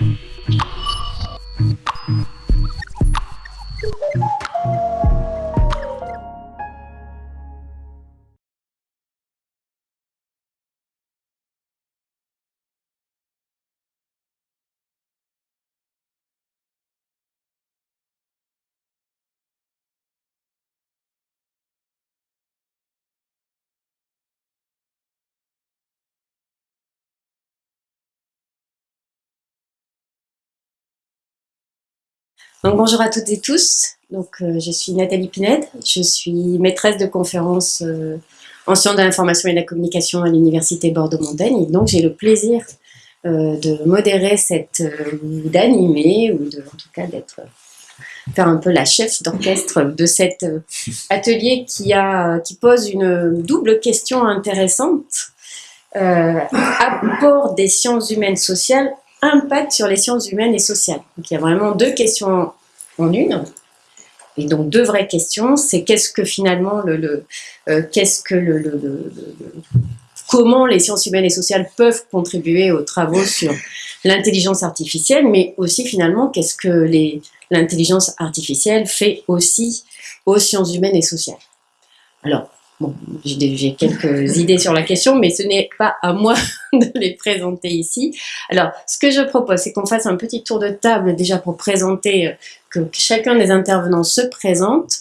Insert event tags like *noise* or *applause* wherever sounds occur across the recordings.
Mm-hmm. Donc, bonjour à toutes et tous. Donc, euh, je suis Nathalie Pined. Je suis maîtresse de conférences euh, en sciences de l'information et de la communication à l'Université Bordeaux-Montaigne. Donc, j'ai le plaisir euh, de modérer cette, ou d'animer, ou de, en tout cas d'être, faire un peu la chef d'orchestre de cet atelier qui, a, qui pose une double question intéressante. apport des sciences humaines sociales impact sur les sciences humaines et sociales. Donc il y a vraiment deux questions en une. Et donc deux vraies questions, c'est qu'est-ce que finalement le, euh, qu'est-ce que le, comment les sciences humaines et sociales peuvent contribuer aux travaux sur l'intelligence artificielle, mais aussi finalement qu'est-ce que l'intelligence artificielle fait aussi aux sciences humaines et sociales. Alors, J'ai quelques idées sur la question, mais ce n'est pas à moi *laughs* de les présenter ici. Alors, ce que je propose, c'est qu'on fasse un petit tour de table déjà pour présenter, euh, que chacun des intervenants se présente.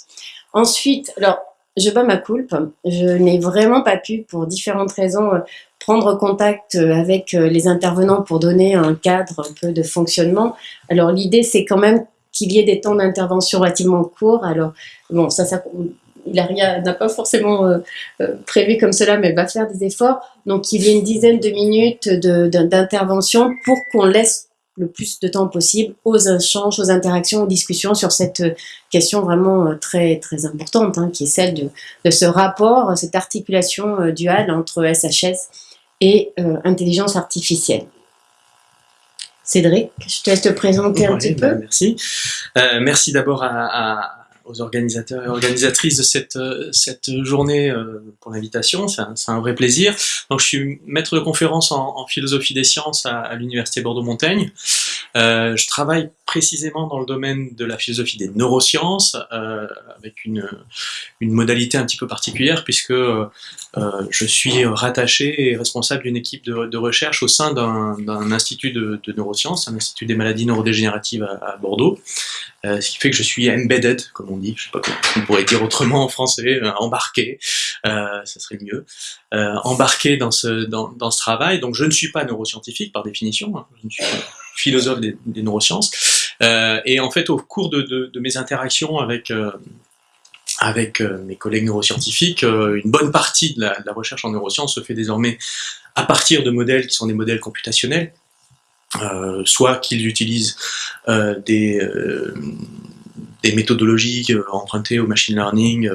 Ensuite, alors, je bats ma coulpe. Je n'ai vraiment pas pu, pour différentes raisons, euh, prendre contact euh, avec les intervenants pour donner un cadre un peu de fonctionnement. Alors, l'idée, c'est quand même qu'il y ait des temps d'intervention relativement courts. Alors, bon, ça, ça il n'a pas forcément euh, euh, prévu comme cela, mais va faire des efforts. Donc, il y a une dizaine de minutes d'intervention pour qu'on laisse le plus de temps possible aux échanges, aux interactions, aux discussions sur cette question vraiment euh, très très importante, hein, qui est celle de, ce rapport, cette articulation duale entre SHS et intelligence artificielle. Cédric, je te laisse te présenter un petit peu. Bah, merci. merci d'abord à aux organisateurs et organisatrices de cette, euh, cette journée euh, pour l'invitation. C'est un, un, vrai plaisir. Donc, je suis maître de conférence en, en philosophie des sciences à, à l'Université Bordeaux-Montaigne. Euh, je travaille précisément dans le domaine de la philosophie des neurosciences, euh, avec une, modalité un petit peu particulière, puisque euh, je suis rattaché et responsable d'une équipe de, recherche au sein d'un institut de, neurosciences, un institut des maladies neurodégénératives à, Bordeaux, ce qui fait que je suis embedded, comme on dit, je sais pas comment on pourrait dire autrement en français, embarqué, ça serait mieux, embarqué dans ce, travail. Donc je ne suis pas neuroscientifique par définition, hein, ne philosophe des, neurosciences. Euh, et en fait, au cours de, mes interactions avec euh, avec mes collègues neuroscientifiques, une bonne partie de la, recherche en neurosciences se fait désormais à partir de modèles qui sont des modèles computationnels, euh, soit qu'ils utilisent euh, des, euh, des méthodologies empruntées au machine learning,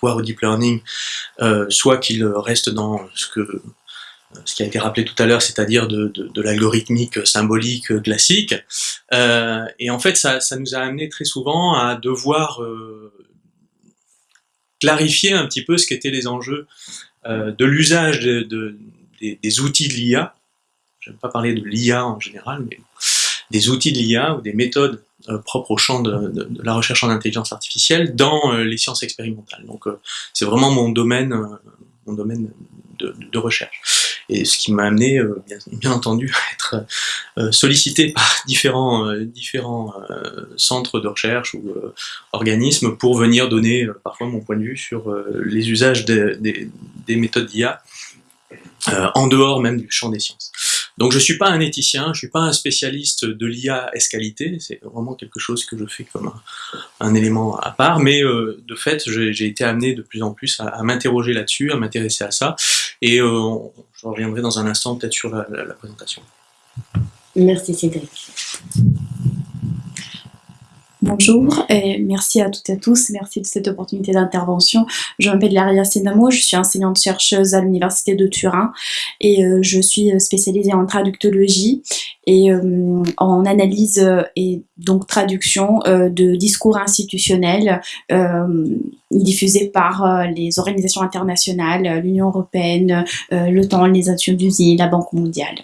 voire au deep learning, soit qu'ils restent dans ce que ce qui a été rappelé tout à l'heure, c'est-à-dire de, de, de l'algorithmique symbolique classique. Euh, et en fait, ça, ça, nous a amené très souvent à devoir euh, clarifier un petit peu ce qu'étaient les enjeux euh, de l'usage de, des, des, outils de l'IA je pas parler de l'IA en général, mais des outils de l'IA ou des méthodes euh, propres au champ de, la recherche en intelligence artificielle dans euh, les sciences expérimentales. Donc euh, c'est vraiment mon domaine, mon domaine de, recherche. Et ce qui m'a amené, bien, entendu, à être sollicité par *laughs* différents, différents centres de recherche ou organismes pour venir donner parfois mon point de vue sur les usages des, des méthodes d'IA en dehors même du champ des sciences. Donc je suis pas un éthicien, je suis pas un spécialiste de l'IA escalité, c'est vraiment quelque chose que je fais comme un, élément à part, mais euh, de fait j'ai été amené de plus en plus à, m'interroger là-dessus, à m'intéresser à ça, et euh, je reviendrai dans un instant peut-être sur la, la présentation. Merci Cédric. Bonjour et merci à toutes et à tous, merci de cette opportunité d'intervention. Je m'appelle Laria Sinamo, je suis enseignante-chercheuse à l'Université de Turin et euh, je suis spécialisée en traductologie et euh, en analyse et donc traduction euh, de discours institutionnels diffusés par les organisations internationales, l'Union Européenne, l'OTAN, les Nations Unies, la Banque mondiale.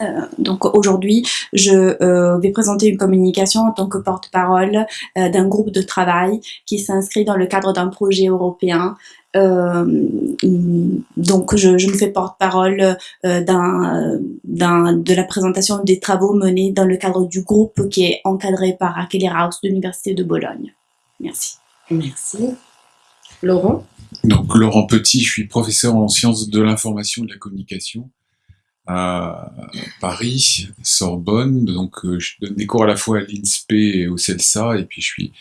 Euh, donc aujourd'hui, je euh, vais présenter une communication en tant que porte-parole euh, d'un groupe de travail qui s'inscrit dans le cadre d'un projet européen. donc je, je, me fais porte-parole de la présentation des travaux menés dans le cadre du groupe qui est encadré par Akeler House de l'Université de Bologne. Merci. Merci. Laurent? Donc Laurent Petit, je suis professeur en sciences de l'information et de la communication Paris, Sorbonne. Donc, euh, je donne des cours à la fois à l'INSPE et au CELSA, et puis je suis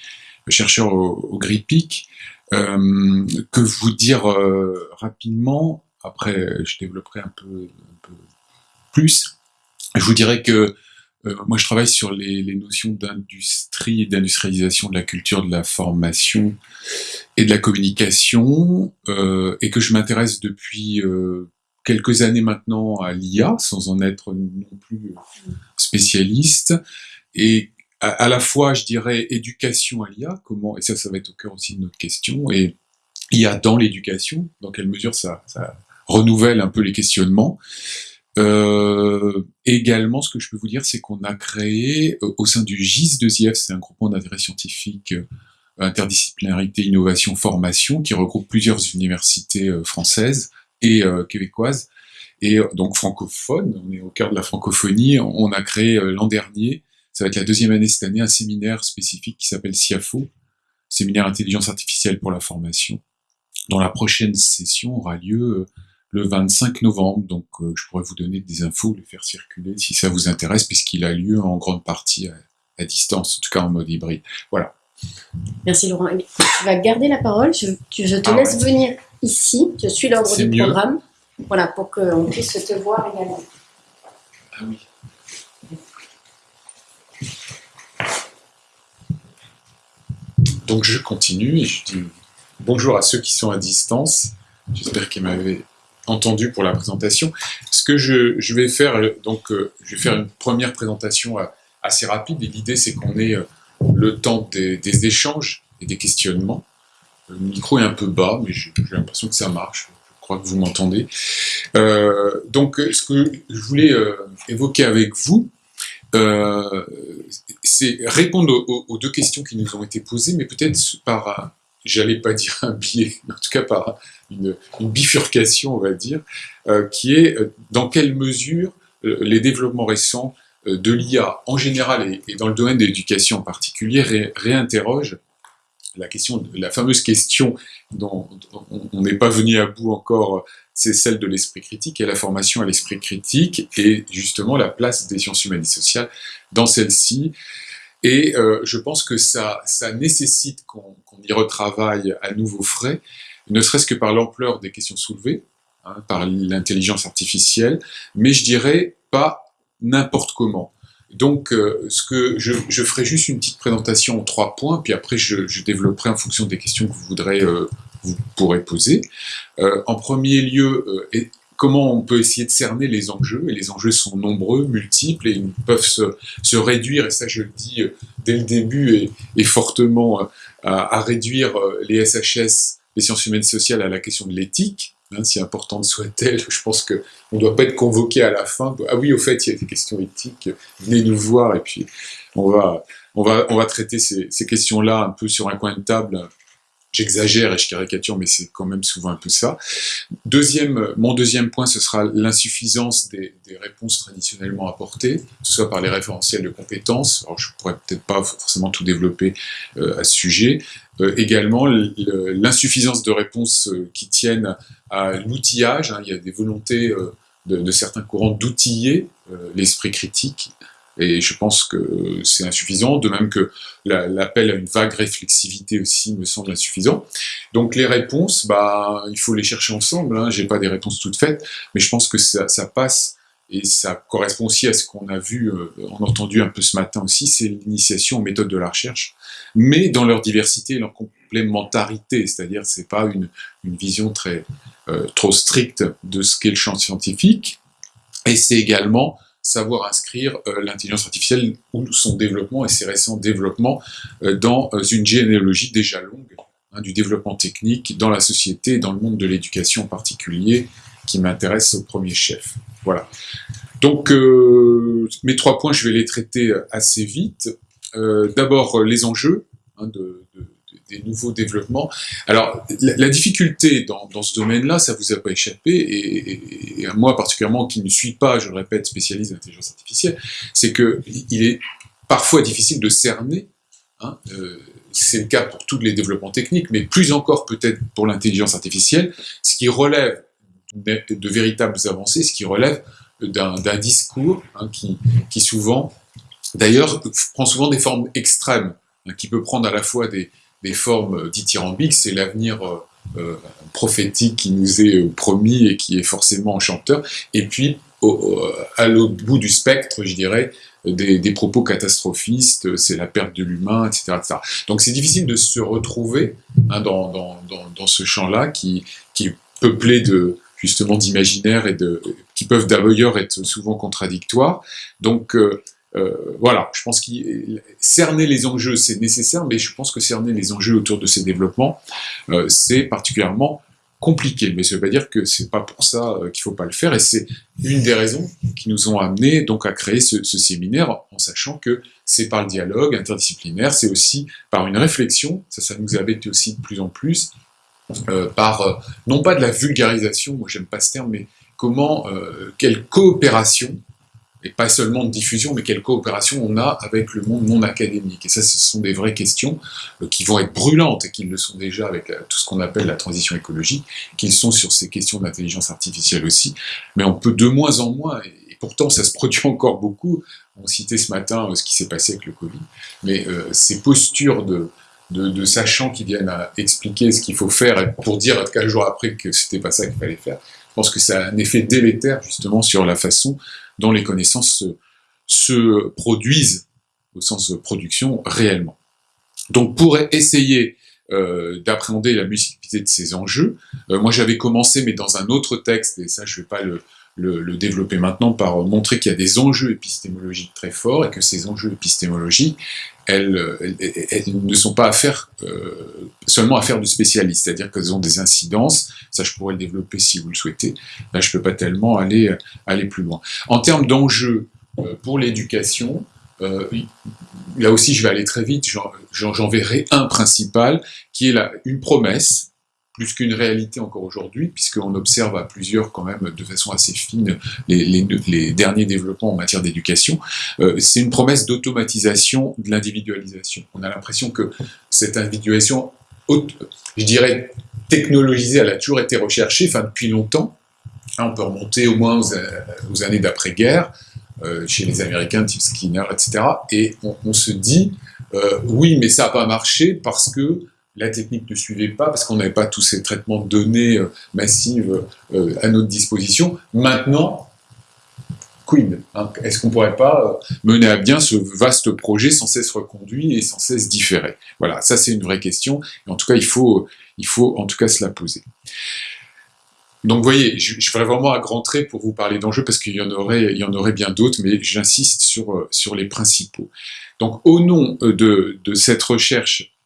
chercheur au, au GRIPIC. Euh, que vous dire euh, rapidement, après je développerai un peu, plus, je vous dirais que euh, moi je travaille sur les, les notions d'industrie et d'industrialisation de la culture, de la formation et de la communication, et que je m'intéresse depuis quelques années maintenant à l'IA, sans en être non plus spécialiste, et à, la fois, je dirais, éducation à l'IA, comment, et ça, ça va être au cœur aussi de notre question, et IA dans l'éducation, dans quelle mesure ça, renouvelle un peu les questionnements. Euh, également, ce que je peux vous dire, c'est qu'on a créé euh, au sein du GIS2IF, c'est un groupement d'intérêt scientifique, euh, interdisciplinarité, innovation, formation, qui regroupe plusieurs universités françaises, et euh, québécoise, et euh, donc francophone, on est au cœur de la francophonie, on a créé euh, l'an dernier, ça va être la deuxième année cette année, un séminaire spécifique qui s'appelle SIAFO, Séminaire Intelligence Artificielle pour la Formation, dont la prochaine session aura lieu le 25 novembre, donc je pourrais vous donner des infos, les faire circuler si ça vous intéresse, puisqu'il a lieu en grande partie à, distance, en tout cas en mode hybride. Voilà. Merci Laurent. Tu vas garder la parole, je, je te ah laisse venir ici, je suis l'ordre du programme, voilà, pour qu'on puisse te voir également. Ah oui. Donc je continue et je dis bonjour à ceux qui sont à distance. J'espère qu'ils m'avaient entendu pour la présentation. Ce que je, vais faire, donc euh, je vais faire une première présentation euh, assez rapide et l'idée c'est qu'on ait euh, le temps des échanges et des questionnements. Le micro est un peu bas, mais j'ai l'impression que ça marche. Je crois que vous m'entendez. Euh, donc, ce que je voulais euh, évoquer avec vous, euh, c'est répondre aux, deux questions qui nous ont été posées, mais peut-être par, j'allais pas dire un biais, mais en tout cas par une, bifurcation, on va dire, qui est dans quelle mesure les développements récents de l'IA en général et, dans le domaine de l'éducation en particulier réinterrogent la question, la fameuse question dont, on n'est pas venu à bout encore, c'est celle de l'esprit critique et la formation à l'esprit critique et justement la place des sciences humaines et sociales dans celle-ci. Et euh, je pense que ça, ça nécessite qu'on y retravaille à nouveau frais, ne serait-ce que par l'ampleur des questions soulevées, hein, par l'intelligence artificielle, mais je dirais pas n'importe comment. Donc, euh, ce que je, je, ferai juste une petite présentation en trois points, puis après je, je développerai en fonction des questions que vous voudrez, euh, vous pourrez poser. Euh, en premier lieu, et comment on peut essayer de cerner les enjeux, et les enjeux sont nombreux, multiples, et ils peuvent se, se réduire, et ça je le dis dès le début, et, et fortement, à, à, réduire les SHS, les sciences humaines sociales, à la question de l'éthique, Hein, si importante soit-elle, je pense qu'on ne doit pas être convoqué à la fin. Ah oui, au fait, il y a des questions éthiques, venez nous voir et puis on va, on va, on va traiter ces, questions-là un peu sur un coin de table J'exagère et je caricature, mais c'est quand même souvent un peu ça. Deuxième, mon deuxième point, ce sera l'insuffisance des, réponses traditionnellement apportées, soit par les référentiels de compétences. Alors, je pourrais peut-être pas forcément tout développer euh, à ce sujet. Euh, également, l'insuffisance de réponses euh, qui tiennent à l'outillage. Hein. Il y a des volontés euh, de, certains courants d'outiller l'esprit critique et je pense que c'est insuffisant, de même que l'appel à une vague réflexivité aussi me semble insuffisant. Donc les réponses, bah, il faut les chercher ensemble, hein. j'ai pas des réponses toutes faites, mais je pense que ça passe et ça correspond aussi à ce qu'on a vu, euh, on a entendu un peu ce matin aussi, c'est l'initiation aux méthodes de la recherche, mais dans leur diversité et leur complémentarité, c'est-à-dire c'est pas une, vision très euh, trop stricte de ce qu'est le champ scientifique, et c'est également savoir inscrire euh, l'intelligence artificielle ou son développement et ses récents développements euh, dans une généalogie déjà longue hein, du développement technique dans la société et dans le monde de l'éducation en particulier qui m'intéresse au premier chef. Voilà. Donc, euh, mes trois points, je vais les traiter assez vite. Euh, D'abord, les enjeux hein, de, de, des nouveaux développements. Alors, la, difficulté dans, dans ce domaine-là, ça vous a pas échappé, et, et, moi particulièrement, qui ne suis pas, je le répète, spécialiste d'intelligence artificielle, c'est que il est parfois difficile de cerner. Hein, euh, c'est le cas pour tous les développements techniques, mais plus encore peut-être pour l'intelligence artificielle, ce qui relève de, véritables avancées, ce qui relève d'un discours hein, qui, souvent, d'ailleurs, prend souvent des formes extrêmes, hein, qui peut prendre à la fois des, formes dithyrambiques, c'est l'avenir euh, euh, prophétique qui nous est euh, promis et qui est forcément enchanteur, et puis à l'autre bout du spectre, je dirais, des, propos catastrophistes, c'est la perte de l'humain, etc., etc., Donc c'est difficile de se retrouver hein, dans, ce champ-là qui est peuplé de justement d'imaginaires et de qui peuvent d'ailleurs être souvent contradictoires. Donc euh, euh, voilà, je pense que cerner les enjeux, c'est nécessaire, mais je pense que cerner les enjeux autour de ces développements, euh, c'est particulièrement compliqué. Mais ça veut pas dire que c'est pas pour ça euh, qu'il faut pas le faire, et c'est une des raisons qui nous ont amené donc à créer ce, ce séminaire, en sachant que c'est par le dialogue interdisciplinaire, c'est aussi par une réflexion, ça, ça nous été aussi de plus en plus, par, euh, non pas de la vulgarisation, moi j'aime pas ce terme, mais comment, euh, quelle coopération et pas seulement de diffusion, mais quelle coopération on a avec le monde non académique. Et ça, ce sont des vraies questions euh, qui vont être brûlantes, et qui le sont déjà avec tout ce qu'on appelle la transition écologique, qu'ils sont sur ces questions d'intelligence artificielle aussi, mais on peut de moins en moins, et, pourtant ça se produit *laughs* encore beaucoup, on citait ce matin euh, ce qui s'est passé avec le Covid, mais euh, ces postures de, de, de, sachants qui viennent à expliquer ce qu'il faut faire pour dire quelques jours après que c'était pas ça qu'il fallait faire, je pense que ça a un effet délétère justement sur la façon dont les connaissances se, se, produisent au sens de production réellement. Donc pour essayer euh, d'appréhender la multiplicité de ces enjeux, euh, moi j'avais commencé mais dans un autre texte, et ça je ne vais pas le, développer maintenant, par montrer qu'il y a des enjeux épistémologiques très forts et que ces enjeux épistémologiques, elles, elles, elles ne sont pas affaires, euh, seulement affaires de spécialistes, c'est-à-dire qu'elles ont des incidences, ça je pourrais le développer si vous le souhaitez, là je ne peux pas tellement aller, aller plus loin. En termes d'enjeux euh, pour l'éducation, euh, là aussi je vais aller très vite, j'en verrai un principal, qui est la, une promesse, plus qu'une réalité encore aujourd'hui, puisqu'on observe à plusieurs quand même de façon assez fine les, derniers développements en matière d'éducation, euh, c'est une promesse d'automatisation de l'individualisation. On a l'impression que cette individualisation, je dirais, technologisée, elle a toujours été recherchée, enfin depuis longtemps, on peut remonter au moins aux, aux années d'après-guerre, euh, chez les Américains, type Skinner, etc. Et on, se dit, euh, oui, mais ça n'a pas marché parce que la technique ne suivait pas parce qu'on n'avait pas tous ces traitements de données euh, massives euh, à notre disposition. Maintenant, quid hein, Est-ce qu'on ne pourrait pas euh, mener à bien ce vaste projet sans cesse reconduit et sans cesse différé? Voilà, ça c'est une vraie question. En tout cas, il faut, il faut en tout cas se la poser. Donc, vous voyez, je, ferai vraiment un grand trait pour vous parler d'enjeux parce qu'il y en aurait, bien d'autres, mais j'insiste sur, les principaux. Donc, au nom de cette recherche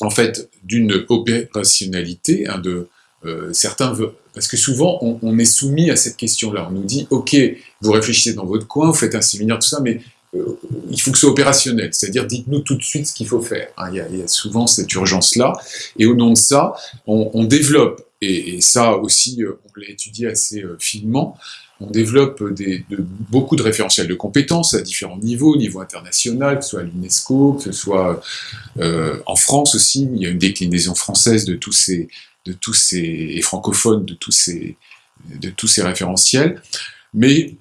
en fait d'une opérationnalité, hein, de euh, certains parce que souvent on, on, est soumis à cette question-là. On nous dit ok, vous réfléchissez dans votre coin, vous faites un séminaire, tout ça, mais euh, il faut que ce soit opérationnel, c'est-à-dire dites-nous tout de suite ce qu'il faut faire. Hein, il, y a, y a, souvent cette urgence-là, et au nom de ça, on, on développe, et, et, ça aussi euh, on l'a étudié assez euh, finement, on développe beaucoup de référentiels de compétences à différents niveaux, au niveau international, que ce soit à l'UNESCO, que ce soit euh, en France aussi, il y a une déclinaison française de tous ces, et francophone de tous ces, référentiels. Mais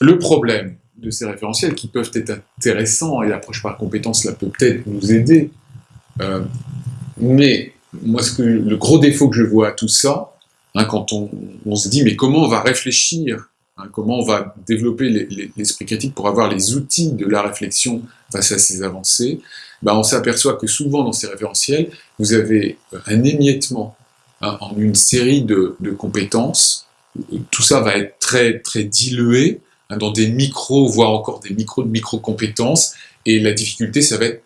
le problème de ces référentiels, qui peuvent être intéressants, et l'approche par compétences là peut peut-être nous aider, euh, mais moi le gros défaut que je vois à tout ça, hein, quand on, on se dit mais comment on va réfléchir Hein, comment on va développer l'esprit critique pour avoir les outils de la réflexion face à ces avancées, ben on s'aperçoit que souvent dans ces référentiels, vous avez un émiettement hein, en une série de, compétences. Tout ça va être très, très dilué hein, dans des micros, voire encore des micros de micro-compétences. Et la difficulté, ça va être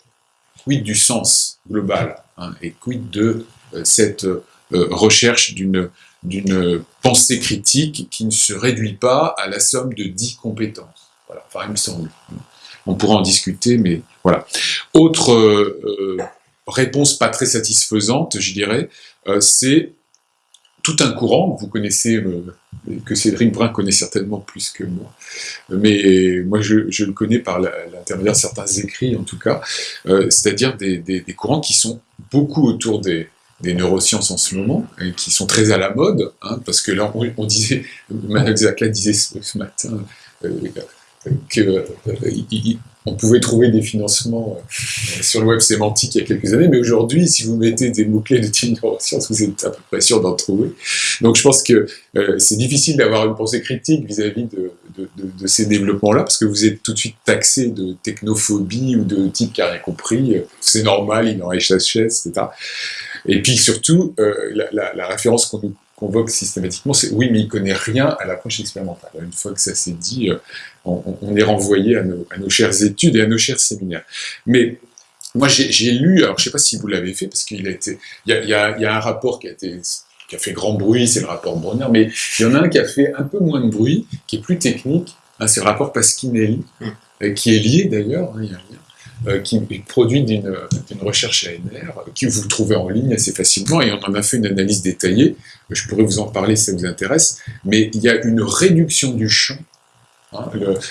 quid du sens global et quid de euh, cette euh, recherche d'une d'une pensée critique qui ne se réduit pas à la somme de 10 compétences. Voilà, enfin, il me semble. On pourra en discuter, mais voilà. Autre euh, réponse pas très satisfaisante, je dirais, euh, c'est tout un courant, vous connaissez, euh, que Cédric Brun connaît certainement plus que moi, mais moi je, le connais par l'intermédiaire de certains écrits en tout cas, c'est-à-dire des, courants qui sont beaucoup autour des, neurosciences en ce moment, et qui sont très à la mode, hein, parce que là on, disait, *laughs* Manuel Zaka disait ce, matin, qu'on euh, pouvait trouver des financements euh, sur le web sémantique il y a quelques années, mais aujourd'hui, si vous mettez des mots-clés de type neurosciences, vous êtes à peu près sûr d'en trouver. Donc je pense que euh, c'est difficile d'avoir une pensée critique vis-à-vis de, ces développements-là, parce que vous êtes tout de suite taxé de technophobie ou de type qui n'a rien compris, c'est normal, il en chaise, etc. Et puis surtout, la, la référence qu'on nous convoque systématiquement, c'est oui, mais il connaît rien à l'approche expérimentale. Une fois que ça s'est dit, euh, on, est renvoyé à nos, chères études et à nos chers séminaires. Mais moi, j'ai lu, alors je ne sais pas si vous l'avez fait, parce qu'il a été, il y a, un rapport qui a été qui a fait grand bruit, c'est le rapport Bronner, mais il y en a un qui a fait un peu moins de bruit, qui est plus technique, hein, c'est le rapport Pasquinelli, hum. euh, qui est lié d'ailleurs, hein, il y a un lien, euh, qui est produit d'une recherche ANR, qui vous trouvez en ligne assez facilement, et on en a fait une analyse détaillée, je pourrais vous en parler si ça vous intéresse, mais il y a une réduction du champ hein,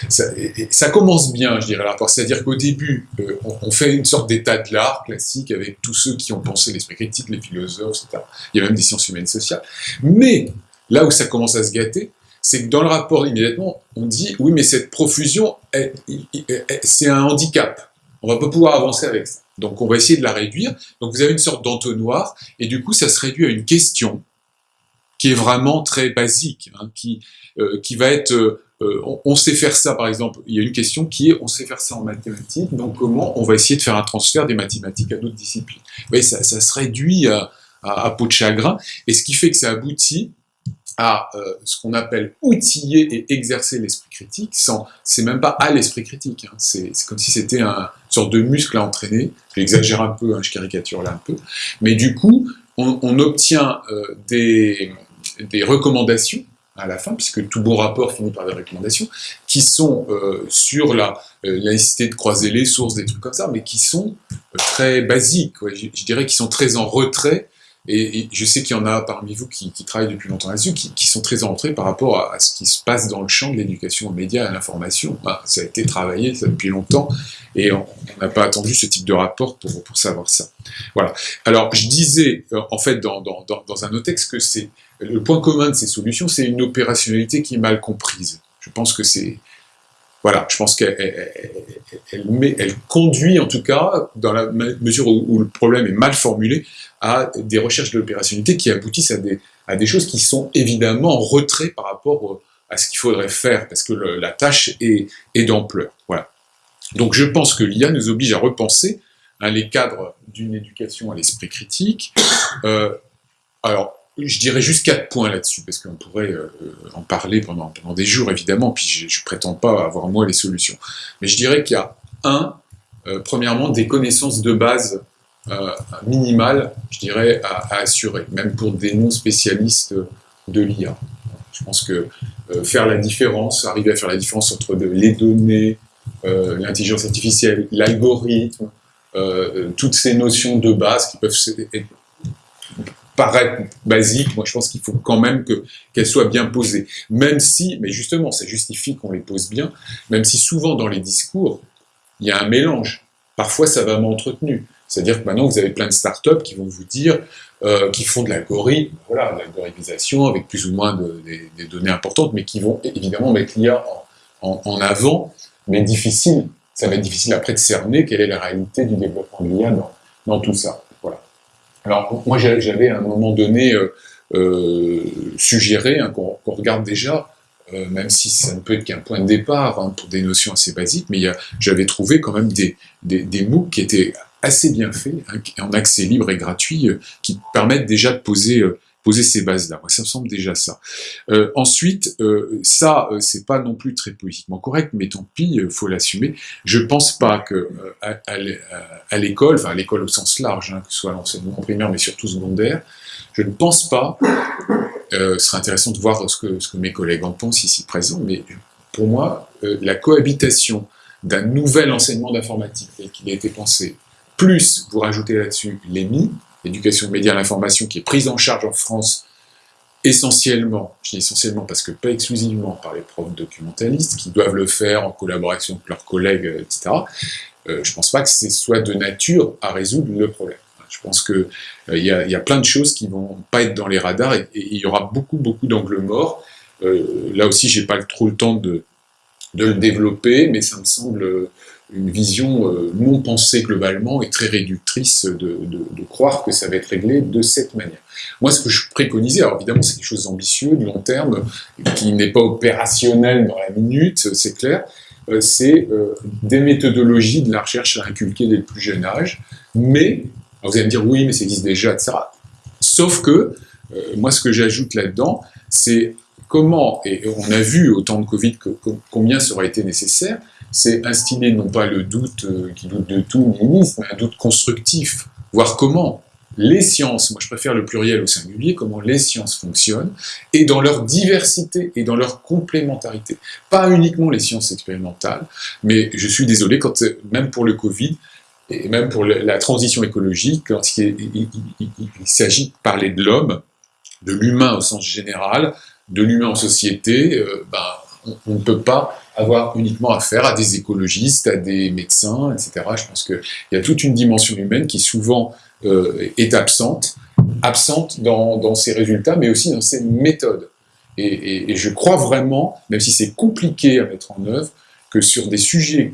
ça, commence bien, je dirais, c'est-à-dire qu'au début, euh, on, fait une sorte d'état de l'art classique avec tous ceux qui ont pensé l'esprit critique, les philosophes, etc. Il y a même des sciences humaines sociales. Mais là où ça commence à se gâter, c'est que dans le rapport, immédiatement, on dit oui, mais cette profusion, c'est un handicap on va pas pouvoir avancer avec ça. Donc on va essayer de la réduire. Donc vous avez une sorte d'entonnoir, et du coup ça se réduit à une question qui est vraiment très basique, hein, qui, euh, qui va être, euh, euh, on, sait faire ça par exemple, il y a une question qui est, on sait faire ça en mathématiques, donc comment on va essayer de faire un transfert des mathématiques à d'autres disciplines? Vous ça, ça se réduit à, à, peau de chagrin, et ce qui fait que ça aboutit à euh, ce qu'on appelle outiller et exercer l'esprit critique, sans, c'est même pas à l'esprit critique, hein. c'est, comme si c'était un, une sorte de muscle à entraîner, j'exagère un peu, hein, je caricature là un peu, mais du coup, on, obtient euh, des, des recommandations à la fin, puisque tout bon rapport finit par des recommandations, qui sont euh, sur la, nécessité de croiser les sources, des trucs comme ça, mais qui sont très basiques, je, je, dirais qu'ils sont très en retrait et, je sais qu'il y en a parmi vous qui, travaillent depuis longtemps là-dessus, qui, sont très entrés par rapport à, ce qui se passe dans le champ de l'éducation aux médias et à l'information. ça a été travaillé depuis longtemps, et on n'a pas attendu ce type de rapport pour, pour savoir ça. Voilà. Alors, je disais, euh, en fait, dans, dans, dans un autre texte, que c'est le point commun de ces solutions, c'est une opérationnalité qui est mal comprise. Je pense que c'est voilà, je pense qu'elle elle, elle, conduit en tout cas, dans la mesure où, le problème est mal formulé, à des recherches de l'opérationnalité qui aboutissent à des, choses qui sont évidemment en retrait par rapport à ce qu'il faudrait faire, parce que la tâche est, d'ampleur. Donc je pense que l'IA nous oblige à repenser hein, les cadres d'une éducation à l'esprit critique. Euh, alors, je dirais juste quatre points là-dessus, parce qu'on pourrait euh, en parler pendant, pendant des jours, évidemment, puis je ne prétends pas avoir moi les solutions. Mais je dirais qu'il y a, un, euh, premièrement, des connaissances de base euh, minimales, je dirais, à, assurer, même pour des non-spécialistes de l'IA. Je pense que faire la différence, arriver à faire la différence entre les données, l'intelligence artificielle, l'algorithme, toutes ces notions de base qui peuvent être paraître basique, moi je pense qu'il faut quand même que qu'elles soient bien posées. Même si, mais justement, ça justifie qu'on les pose bien, même si souvent dans les discours, il y a un mélange. Parfois, ça va m'entretenu. C'est-à-dire que maintenant, vous avez plein de startups qui vont vous dire, euh, qui font de l'algorithme, voilà, l'algorithmisation avec plus ou moins de, des, données importantes, mais qui vont évidemment mettre l'IA en, en, avant, mais difficile. Ça va être difficile après de cerner quelle est la réalité du développement de l'IA dans tout ça. Alors moi j'avais à un moment donné euh, euh, suggéré hein, qu'on regarde déjà, euh, même si ça ne peut être qu'un point de départ hein, pour des notions assez basiques, mais j'avais trouvé quand même des, des, MOOC qui étaient assez bien faits, hein, en accès libre et gratuit, qui permettent déjà de poser poser ces bases-là. Ça me semble déjà ça. Euh, ensuite, euh, ça, euh, c'est pas non plus très politiquement correct, mais tant pis, euh, faut l'assumer. Je pense pas que à, l'école, enfin à l'école au sens large, hein, que ce soit l'enseignement primaire, mais surtout secondaire, je ne pense pas. Ce serait intéressant de voir ce que, ce que mes collègues en pensent ici présents, mais pour moi, la cohabitation d'un nouvel enseignement d'informatique tel qu'il a été pensé, plus vous rajoutez là-dessus l'EMI, l'éducation média à l'information, qui est prise en charge en France essentiellement, je dis essentiellement parce que pas exclusivement par les profs documentalistes, qui doivent le faire en collaboration avec leurs collègues, etc., euh, je pense pas que ce soit de nature à résoudre le problème. Je pense qu'il euh, y, a, plein de choses qui vont pas être dans les radars et il y aura beaucoup, beaucoup d'angles morts. Euh, là aussi, j'ai pas trop le temps de, de le développer, mais ça me semble une vision euh, non pensée globalement et très réductrice de, croire que ça va être réglé de cette manière. Moi, ce que je préconisais, alors évidemment, c'est des choses ambitieuses, de long terme, qui n'est pas opérationnel dans la minute, c'est clair, euh, c'est euh, des méthodologies de la recherche à inculquer dès le plus jeune âge, mais, vous allez me dire, oui, mais ça existe déjà, etc. Sauf que, moi, ce que j'ajoute là-dedans, c'est comment, et on a vu au temps de Covid que, combien ça aurait été nécessaire, c'est instiller non pas le doute euh, qui doute de tout, nihilisme, un doute constructif, voir comment les sciences, moi je préfère le pluriel au singulier, comment les sciences fonctionnent, et dans leur diversité et dans leur complémentarité. Pas uniquement les sciences expérimentales, mais je suis désolé, quand, même pour le Covid, et même pour la transition écologique, quand il, s'agit de parler de l'homme, de l'humain au sens général, de l'humain en société, euh, ben, on ne peut pas avoir uniquement affaire à des écologistes, à des médecins, etc. Je pense qu'il y a toute une dimension humaine qui souvent euh, est absente, absente dans, dans, ses résultats, mais aussi dans ses méthodes. Et, je crois vraiment, même si c'est compliqué à mettre en œuvre, que sur des sujets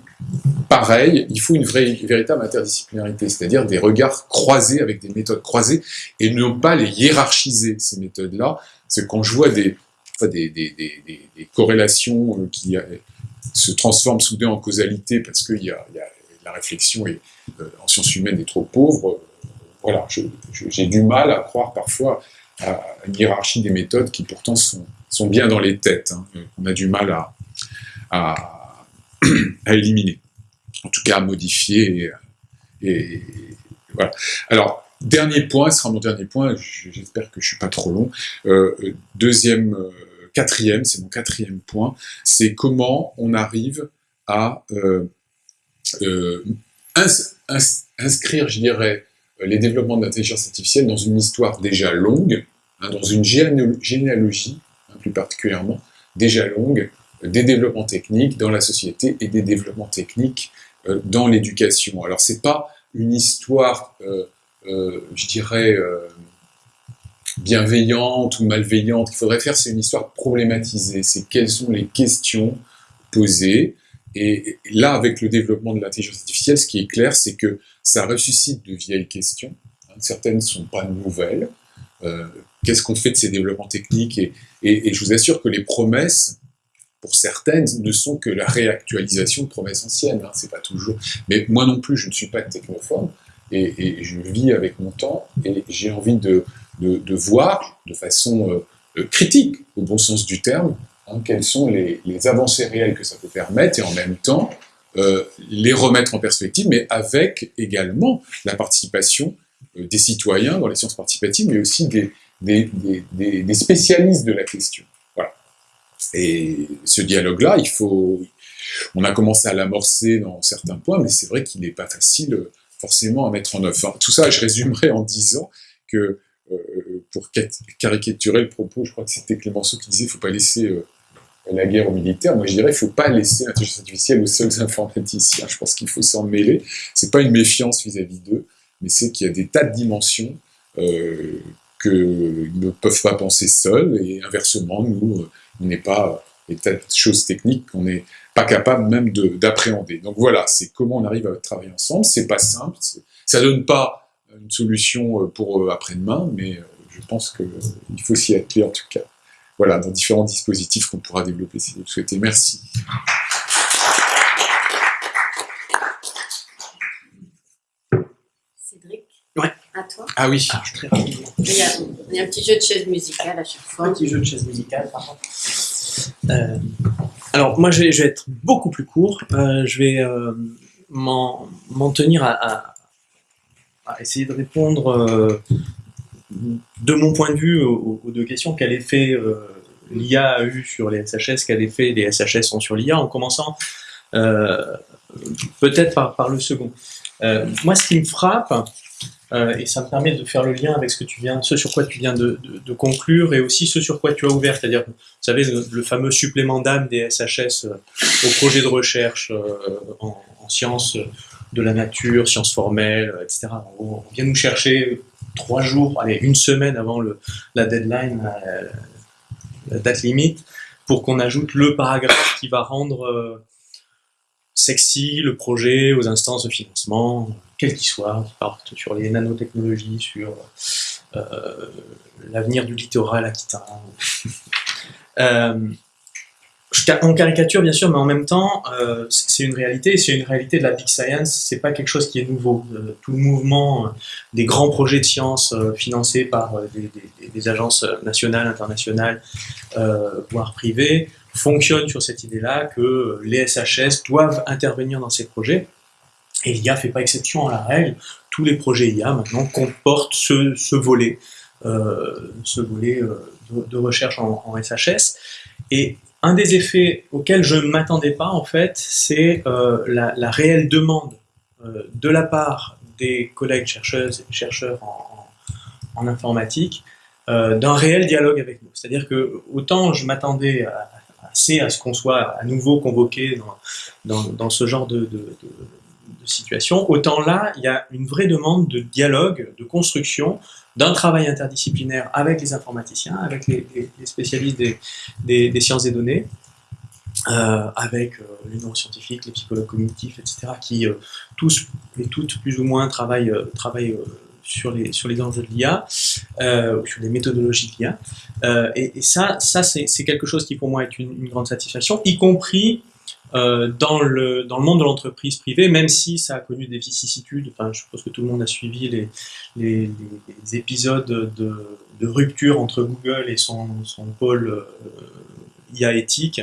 pareils, il faut une vraie, véritable interdisciplinarité, c'est-à-dire des regards croisés avec des méthodes croisées, et ne pas les hiérarchiser, ces méthodes-là. C'est quand je vois des, des, des, des, corrélations qui euh, se transforment soudain en causalité parce que la réflexion euh, en sciences humaines est trop pauvre, voilà, j'ai du mal à croire parfois à une hiérarchie des méthodes qui pourtant sont, sont bien dans les têtes. Hein. On a du mal à, à, *clears throat* éliminer, en tout cas à modifier. Et, voilà. Alors, dernier point, ce sera mon dernier point, j'espère que je suis pas trop long. Euh, deuxième, euh, quatrième, c'est mon quatrième point, c'est comment on arrive à euh, ins, inscrire, je dirais, les développements de l'intelligence artificielle dans une histoire déjà longue, hein, dans une généalogie, hein, plus particulièrement, déjà longue, des développements techniques dans la société et des développements techniques euh, dans l'éducation. Alors c'est pas une histoire, euh, euh, je dirais, euh, bienveillante ou malveillante qu'il faudrait faire, c'est une histoire problématisée, c'est quelles sont les questions posées, et là, avec le développement de l'intelligence artificielle, ce qui est clair, c'est que ça ressuscite de vieilles questions. Hein, certaines ne sont pas nouvelles. Euh, Qu'est-ce qu'on fait de ces développements techniques et, et, je vous assure que les promesses, pour certaines, ne sont que la réactualisation de promesses anciennes. Hein, c'est pas toujours. Mais moi non plus, je ne suis pas technophobe et je vis avec mon temps et j'ai envie de, de, voir de façon euh, critique, au bon sens du terme, hein, quelles sont les, avancées réelles que ça peut permettre et en même temps euh, les remettre en perspective, mais avec également la participation euh, des citoyens dans les sciences participatives, mais aussi des, spécialistes de la question. Voilà. Et ce dialogue-là, il faut, on a commencé à l'amorcer dans certains points, mais c'est vrai qu'il n'est pas facile euh, forcément à mettre en œuvre. Tout ça, je résumerai en disant que euh, pour caricaturer le propos, je crois que c'était Clémenceau qui disait, il ne faut pas laisser euh, la guerre aux militaires, moi je dirais qu'il ne faut pas laisser l'intelligence artificielle aux seuls informaticiens. Je pense qu'il faut s'en mêler. C'est pas une méfiance vis-à-vis d'eux, mais c'est qu'il y a des tas de dimensions euh, qu'ils ne peuvent pas penser seuls, et inversement, nous, on n'est pas des tas de choses techniques qu'on n'est pas capable même d'appréhender. Donc voilà, c'est comment on arrive à travailler ensemble. C'est pas simple, ça donne pas une solution pour après-demain, mais je pense qu'il faut s'y atteler en tout cas voilà, dans différents dispositifs qu'on pourra développer si vous le souhaitez. Merci. Cédric? Ouais. À toi? Ah oui. Il y a Il y a un petit jeu de chaise musicale à chaque fois. Un petit jeu de chaise musicale, pardon. Euh, alors, moi, je vais, je vais, être beaucoup plus court. Euh, je vais euh, m'en tenir à, à, essayer de répondre euh, de mon point de vue aux, deux questions. Quel effet euh, l'IA a eu sur les SHS Quel effet les SHS ont sur l'IA En commençant peut-être par, le second. moi, ce qui me frappe, euh, et ça me permet de faire le lien avec ce, que tu viens, ce sur quoi tu viens de, conclure et aussi ce sur quoi tu as ouvert, c'est-à-dire, vous savez, le, fameux supplément d'âme des SHS euh, au projet de recherche euh, en, sciences de la nature, sciences formelles, etc. On, vient nous chercher trois jours, allez, une semaine avant la deadline, la, la date limite, pour qu'on ajoute le paragraphe qui va rendre sexy le projet aux instances de financement, quel qu'il soit, qui partent sur les nanotechnologies, sur euh, l'avenir du littoral aquitain. *laughs* euh, on caricature bien sûr, mais en même temps, euh, c'est une réalité, c'est une réalité de la big science, c'est pas quelque chose qui est nouveau. Euh, tout le mouvement euh, des grands projets de science euh, financés par des, des, des, agences nationales, internationales, voire privées, fonctionne sur cette idée-là que les SHS doivent intervenir dans ces projets. Et l'IA fait pas exception à la règle. Tous les projets IA maintenant comportent ce, ce volet, euh, ce volet euh, de, de, recherche en, en, SHS. Et un des effets auxquels je ne m'attendais pas, en fait, c'est euh, la, réelle demande euh, de la part des collègues chercheuses et chercheurs en, informatique euh, d'un réel dialogue avec nous. C'est-à-dire que autant je m'attendais assez à ce qu'on soit à nouveau convoqué dans, ce genre de, situation. Autant là, il y a une vraie demande de dialogue, de construction, d'un travail interdisciplinaire avec les informaticiens, avec les, spécialistes des, des, des, sciences des données, euh, avec euh, les neuroscientifiques, les psychologues cognitifs, etc., qui euh, tous et toutes plus ou moins travaillent, euh, travaillent euh, sur les, sur les enjeux de l'IA, euh, sur les méthodologies de l'IA. Et, et, ça, ça c'est quelque chose qui pour moi est une, une grande satisfaction, y compris euh, dans, le, dans le monde de l'entreprise privée, même si ça a connu des vicissitudes. Enfin, je pense que tout le monde a suivi les, les, les épisodes de, de, rupture entre Google et son, son pôle euh, IA éthique,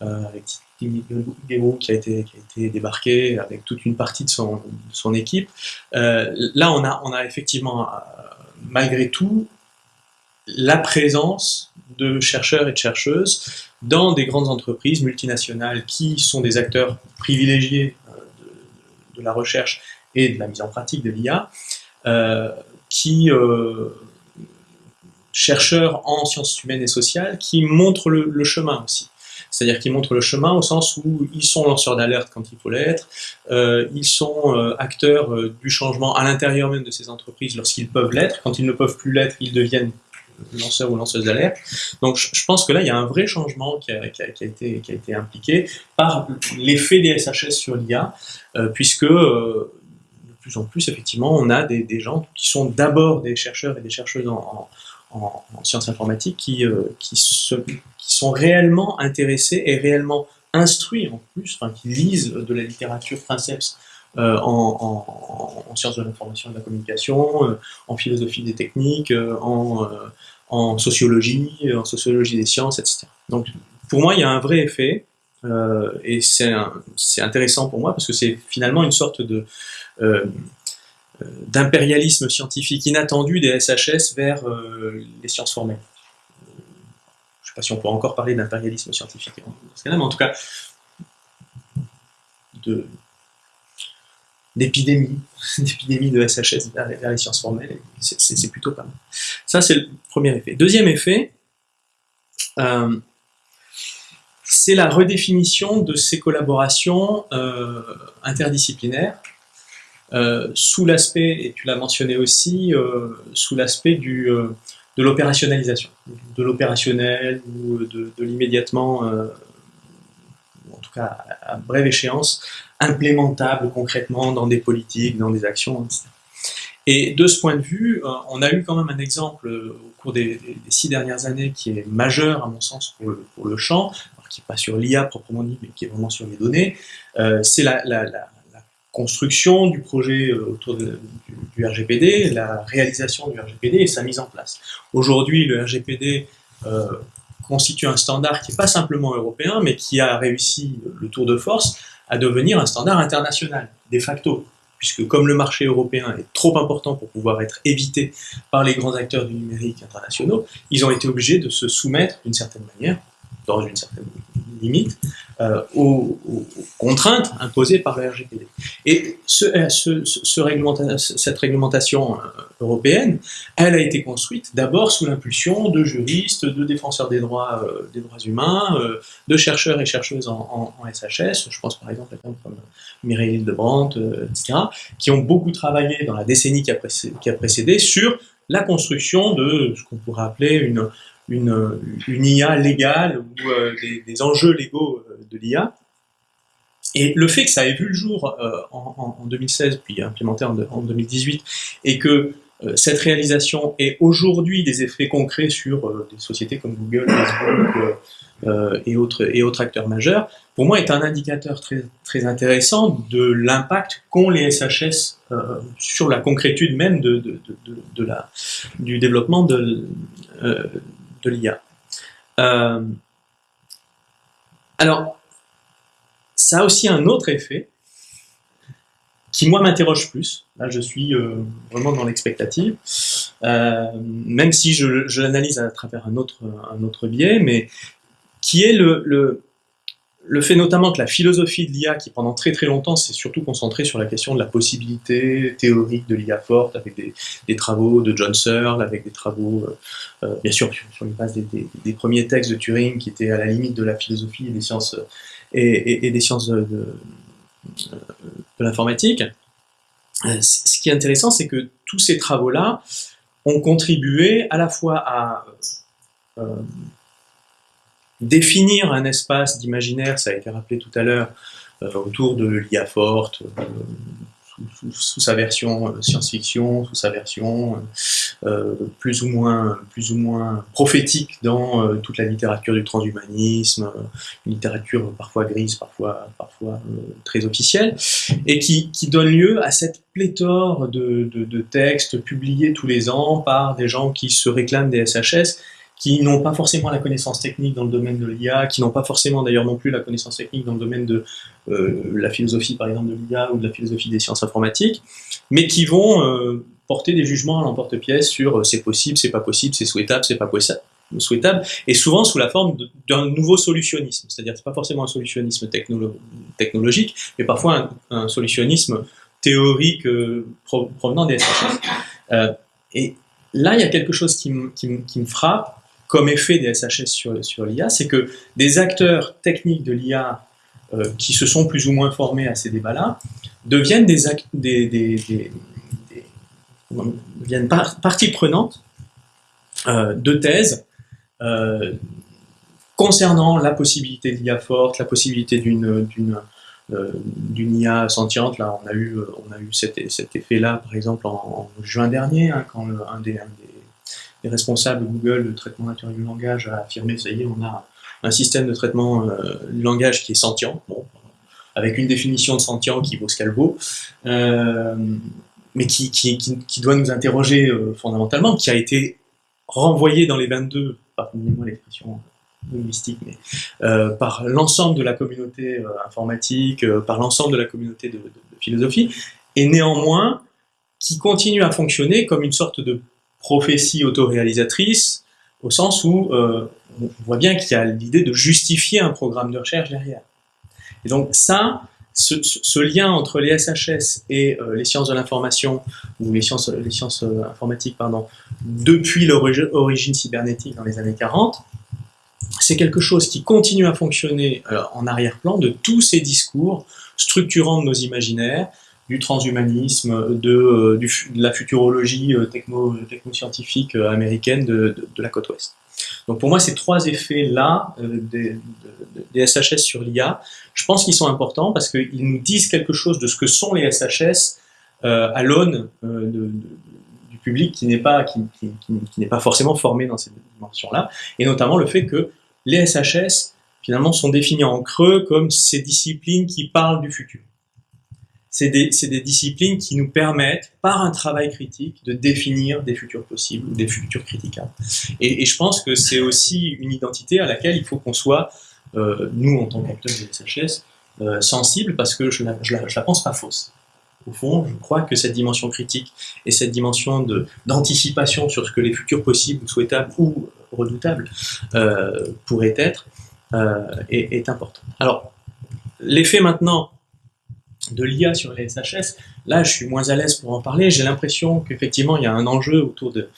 euh, avec Tim qui qui a été débarqué avec toute une partie de son, de son équipe. Euh, là, on a, on a effectivement, euh, malgré tout, la présence de chercheurs et de chercheuses dans des grandes entreprises multinationales qui sont des acteurs privilégiés euh, de, la recherche et de la mise en pratique de l'IA, euh, qui euh, chercheurs en sciences humaines et sociales qui montrent le, chemin aussi. C'est-à-dire qu'ils montrent le chemin au sens où ils sont lanceurs d'alerte quand il faut l'être, ils sont acteurs du changement à l'intérieur même de ces entreprises lorsqu'ils peuvent l'être, quand ils ne peuvent plus l'être, ils deviennent lanceurs ou lanceuses d'alerte. Donc je, pense que là, il y a un vrai changement qui a, été, impliqué par l'effet des SHS sur l'IA, euh, puisque euh, de plus en plus, effectivement, on a des, gens qui sont d'abord des chercheurs et des chercheuses en, en, en, en sciences informatiques qui, euh, qui, sont réellement intéressés et réellement instruits en plus, enfin, qui lisent de la littérature princeps euh, en, en, en, sciences de l'information et de la communication, euh, en philosophie des techniques, euh, en, sociologie, en sociologie des sciences, etc. Donc, pour moi, il y a un vrai effet, et c'est intéressant pour moi parce que c'est finalement une sorte de d'impérialisme scientifique inattendu des SHS vers les sciences formelles. Je ne sais pas si on peut encore parler d'impérialisme scientifique mais en tout cas, de, d'épidémie, d'épidémie *laughs* de SHS vers, les sciences formelles, c'est plutôt pas mal. Ça, c'est le premier effet. Deuxième effet, euh, c'est la redéfinition de ces collaborations euh, interdisciplinaires euh, sous l'aspect, et tu l'as mentionné aussi, sous l'aspect de l'opérationnalisation, de l'opérationnel ou de, de l'immédiatement, en tout cas à brève échéance, implémentable concrètement dans des politiques, dans des actions, etc. Et de ce point de vue, euh, on a eu quand même un exemple euh, au cours des, six dernières années qui est majeur, à mon sens, pour le, pour le champ, qui n'est pas sur l'IA proprement dit, mais qui est vraiment sur les données, euh, c'est la, construction du projet autour du, RGPD, la réalisation du RGPD et sa mise en place. Aujourd'hui, le RGPD constitue un standard qui n'est pas simplement européen, mais qui a réussi le tour de force à devenir un standard international, de facto. Puisque comme le marché européen est trop important pour pouvoir être évité par les grands acteurs du numérique internationaux, ils ont été obligés de se soumettre d'une certaine manière, dans une certaine limite, euh, aux, contraintes imposées par le RGPD. Et ce, euh, ce, cette réglementation euh, européenne, elle a été construite d'abord sous l'impulsion de juristes, de défenseurs des droits, des droits humains, de chercheurs et chercheuses en, en, SHS, je pense par exemple à quelqu'un comme Mireille de Brandt, etc., qui ont beaucoup travaillé dans la décennie qui a précédé sur la construction de ce qu'on pourrait appeler une, une, IA légale ou euh, des, enjeux légaux euh, de l'IA. Et le fait que ça ait vu le jour euh, en, en, 2016, puis implémenté en, en 2018, et que cette réalisation ait aujourd'hui des effets concrets sur des sociétés comme Google, Facebook et, autres, acteurs majeurs, pour moi est un indicateur très, intéressant de l'impact qu'ont les SHS sur la concrétude même de, du développement de, de l'IA. Euh, alors, ça a aussi un autre effet qui, moi, m'interroge plus. Là, je suis euh, vraiment dans l'expectative, euh, même si je, l'analyse à travers un autre, biais, mais qui est le fait notamment que la philosophie de l'IA, qui pendant très très longtemps s'est surtout concentrée sur la question de la possibilité théorique de l'IA forte, avec des, travaux de John Searle, avec des travaux, euh, euh, bien sûr, sur les bases des, premiers textes de Turing, qui étaient à la limite de la philosophie et des sciences, et, des sciences de, de, l'informatique. Euh, ce qui est intéressant, c'est que tous ces travaux-là ont contribué à la fois à définir un espace d'imaginaire, ça a été rappelé tout à l'heure, euh, autour de l'IA forte, euh, sous, sa version euh, science-fiction, sous sa version plus, ou moins, plus ou moins prophétique dans toute la littérature du transhumanisme, une littérature parfois grise, parfois, parfois très officielle, et qui, donne lieu à cette pléthore de, de textes publiés tous les ans par des gens qui se réclament des SHS qui n'ont pas forcément la connaissance technique dans le domaine de l'IA, qui n'ont pas forcément d'ailleurs non plus la connaissance technique dans le domaine de euh, la philosophie par exemple de l'IA ou de la philosophie des sciences informatiques, mais qui vont euh, porter des jugements à l'emporte-pièce sur euh, c'est possible, c'est pas possible, c'est souhaitable, c'est pas souhaitable, et souvent sous la forme d'un nouveau solutionnisme, c'est-à-dire c'est pas forcément un solutionnisme technologique, mais parfois un, solutionnisme théorique provenant des SHS. et là, il y a quelque chose qui, qui me frappe, comme effet des SHS sur, l'IA, c'est que des acteurs techniques de l'IA euh, qui se sont plus ou moins formés à ces débats-là deviennent des, des, des, deviennent partie prenante euh, de thèses euh, concernant la possibilité d'IA forte, la possibilité d'une d'une IA sentiente. Là, on a eu, on a eu cet, effet-là, par exemple, en, juin dernier, hein, quand un, des, les responsables Google de traitement naturel du langage a affirmé, ça y est, on a un système de traitement euh, du langage qui est sentient, bon, avec une définition de sentient qui vaut ce qu'elle vaut, euh, mais qui, doit nous interroger euh, fondamentalement, qui a été renvoyé dans les 22, pardonnez-moi l'expression linguistique, mais par l'ensemble de la communauté informatique, par l'ensemble de la communauté de, de philosophie, et néanmoins qui continue à fonctionner comme une sorte de prophétie autoréalisatrice, au sens où euh, on voit bien qu'il y a l'idée de justifier un programme de recherche derrière. Et donc ça, ce, lien entre les SHS et euh, les sciences de l'information, ou les sciences, les sciences euh, informatiques, pardon, depuis leur origine cybernétique dans les années 40, c'est quelque chose qui continue à fonctionner en arrière-plan de tous ces discours structurant de nos imaginaires, du transhumanisme, de, euh, la futurologie euh, techno, technoscientifique euh, américaine de, la côte ouest. Donc pour moi, ces trois effets-là des, SHS sur l'IA, je pense qu'ils sont importants parce qu'ils nous disent quelque chose de ce que sont les SHS à l'aune du public qui n'est pas, qui, qui n'est pas forcément formé dans cette dimension-là, et notamment le fait que les SHS finalement sont définis en creux comme ces disciplines qui parlent du futur. C'est des, des, disciplines qui nous permettent, par un travail critique, de définir des futurs possibles ou des futurs critiquables. Et, et je pense que c'est aussi une identité à laquelle il faut qu'on soit, euh, nous en tant qu'acteurs de SHS, euh, sensibles parce que je ne la, la, la pense pas fausse. Au fond, je crois que cette dimension critique et cette dimension d'anticipation sur ce que les futurs possibles, souhaitables ou redoutables euh, pourraient être euh, est, est important. Alors, l'effet maintenant de l'IA sur les SHS, là je suis moins à l'aise pour en parler, j'ai l'impression qu'effectivement il y a un enjeu autour de,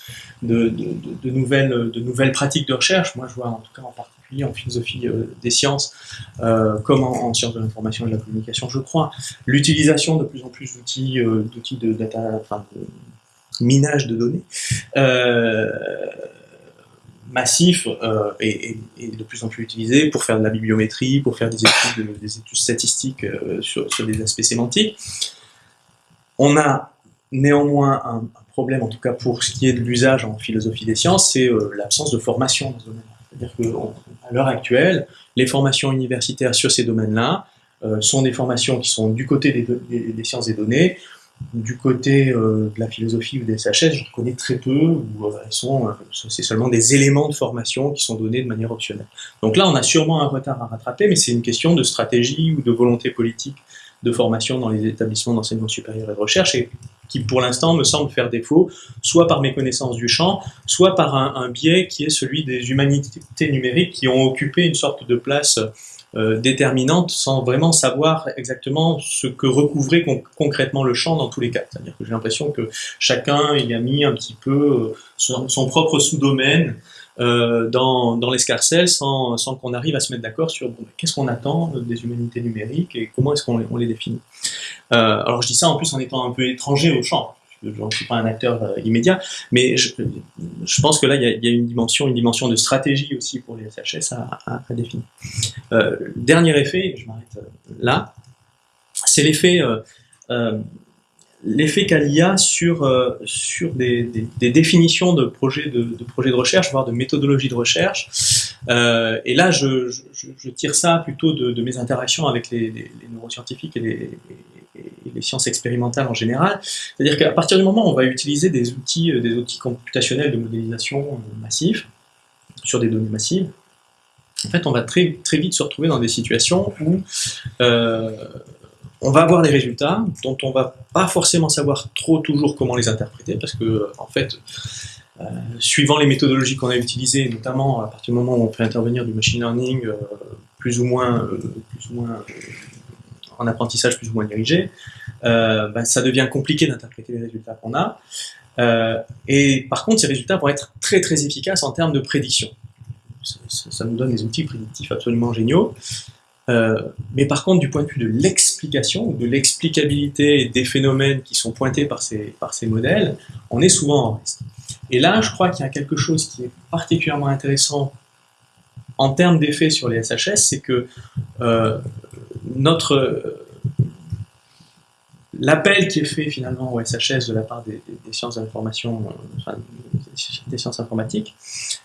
nouvelles, pratiques de recherche, moi je vois en tout cas en particulier en philosophie euh, des sciences, euh, comme en, en, sciences de l'information et de la communication je crois, l'utilisation de plus en plus d'outils euh, d'outils de data, enfin de minage de données, massif euh, et, de plus en plus utilisé pour faire de la bibliométrie, pour faire des études, des études statistiques euh, sur, sur, des aspects sémantiques. On a néanmoins un, problème, en tout cas pour ce qui est de l'usage en philosophie des sciences, c'est euh, l'absence de formation dans ce domaine. C'est-à-dire qu'à l'heure actuelle, les formations universitaires sur ces domaines-là sont des formations qui sont du côté des, des sciences des données, du côté euh, de la philosophie ou des SHS, j'en connais très peu, où euh, euh, c'est seulement des éléments de formation qui sont donnés de manière optionnelle. Donc là, on a sûrement un retard à rattraper, mais c'est une question de stratégie ou de volonté politique de formation dans les établissements d'enseignement supérieur et de recherche, et qui pour l'instant me semble faire défaut, soit par méconnaissance du champ, soit par un biais qui est celui des humanités numériques qui ont occupé une sorte de place euh, déterminante sans vraiment savoir exactement ce que recouvrait con concrètement le champ dans tous les cas. C'est-à-dire que j'ai l'impression que chacun il a mis un petit peu euh, son, propre sous-domaine euh, dans, dans l'escarcelle sans, sans qu'on arrive à se mettre d'accord sur bon, qu'est-ce qu'on attend des humanités numériques et comment est-ce qu'on les, les définit. Euh, alors je dis ça en plus en étant un peu étranger au champ je ne suis pas un acteur euh, immédiat, mais je, pense que là, il y, a, une dimension, une dimension de stratégie aussi pour les SHS à, à, à définir. Euh, dernier effet, je m'arrête euh, là, c'est l'effet euh, l'effet qu'a l'IA sur, sur des, définitions de projets de, de, projets de recherche, voire de méthodologies de recherche. Euh, et là, je, tire ça plutôt de, mes interactions avec les, neuroscientifiques et les, sciences expérimentales en général. C'est-à-dire qu'à partir du moment où on va utiliser des outils, euh, des outils computationnels de modélisation massifs, sur des données massives, en fait, on va très, très vite se retrouver dans des situations où euh, on va avoir des résultats dont on va pas forcément savoir trop toujours comment les interpréter parce que en fait euh, suivant les méthodologies qu'on a utilisées, notamment à partir du moment où on fait intervenir du machine learning euh, plus ou moins, euh, plus ou moins en apprentissage plus ou moins dirigé, ben, ça devient compliqué d'interpréter les résultats qu'on a. et par contre, ces résultats vont être très très efficaces en termes de prédiction. Ça, nous donne des outils prédictifs absolument géniaux. Euh, mais par contre, du point de vue de l'explication, de l'explicabilité des phénomènes qui sont pointés par ces, par ces modèles, on est souvent en reste. Et là, je crois qu'il y a quelque chose qui est particulièrement intéressant en termes d'effet sur les SHS, c'est que euh, notre l'appel qui est fait finalement au SHS de la part des, sciences de l'information, euh, enfin, des sciences informatiques,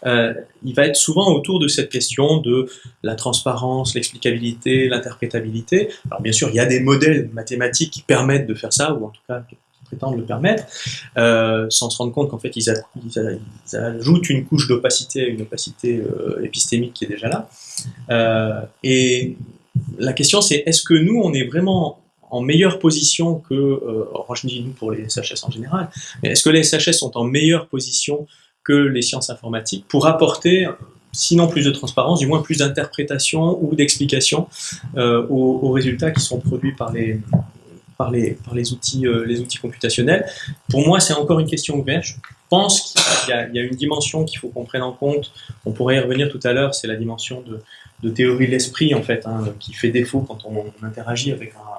euh, il va être souvent autour de cette question de la transparence, l'explicabilité, l'interprétabilité. Alors bien sûr, il y a des modèles mathématiques qui permettent de faire ça, ou en tout cas prétendent le permettre, euh, sans se rendre compte qu'en fait ils, ajoutent une couche d'opacité à une opacité euh, épistémique qui est déjà là. Euh, et la question c'est est-ce que nous on est vraiment en meilleure position que, euh, je dis nous pour les SHS en général, mais est-ce que les SHS sont en meilleure position que les sciences informatiques pour apporter, sinon plus de transparence, du moins plus d'interprétation ou d'explication aux, résultats qui sont produits par les, par les, par les, outils, euh, les outils computationnels. Pour moi, c'est encore une question ouverte. Je pense qu'il y, a une dimension qu'il faut qu'on prenne en compte. On pourrait y revenir tout à l'heure, c'est la dimension de, théorie de l'esprit, en fait, hein, qui fait défaut quand on, on interagit avec un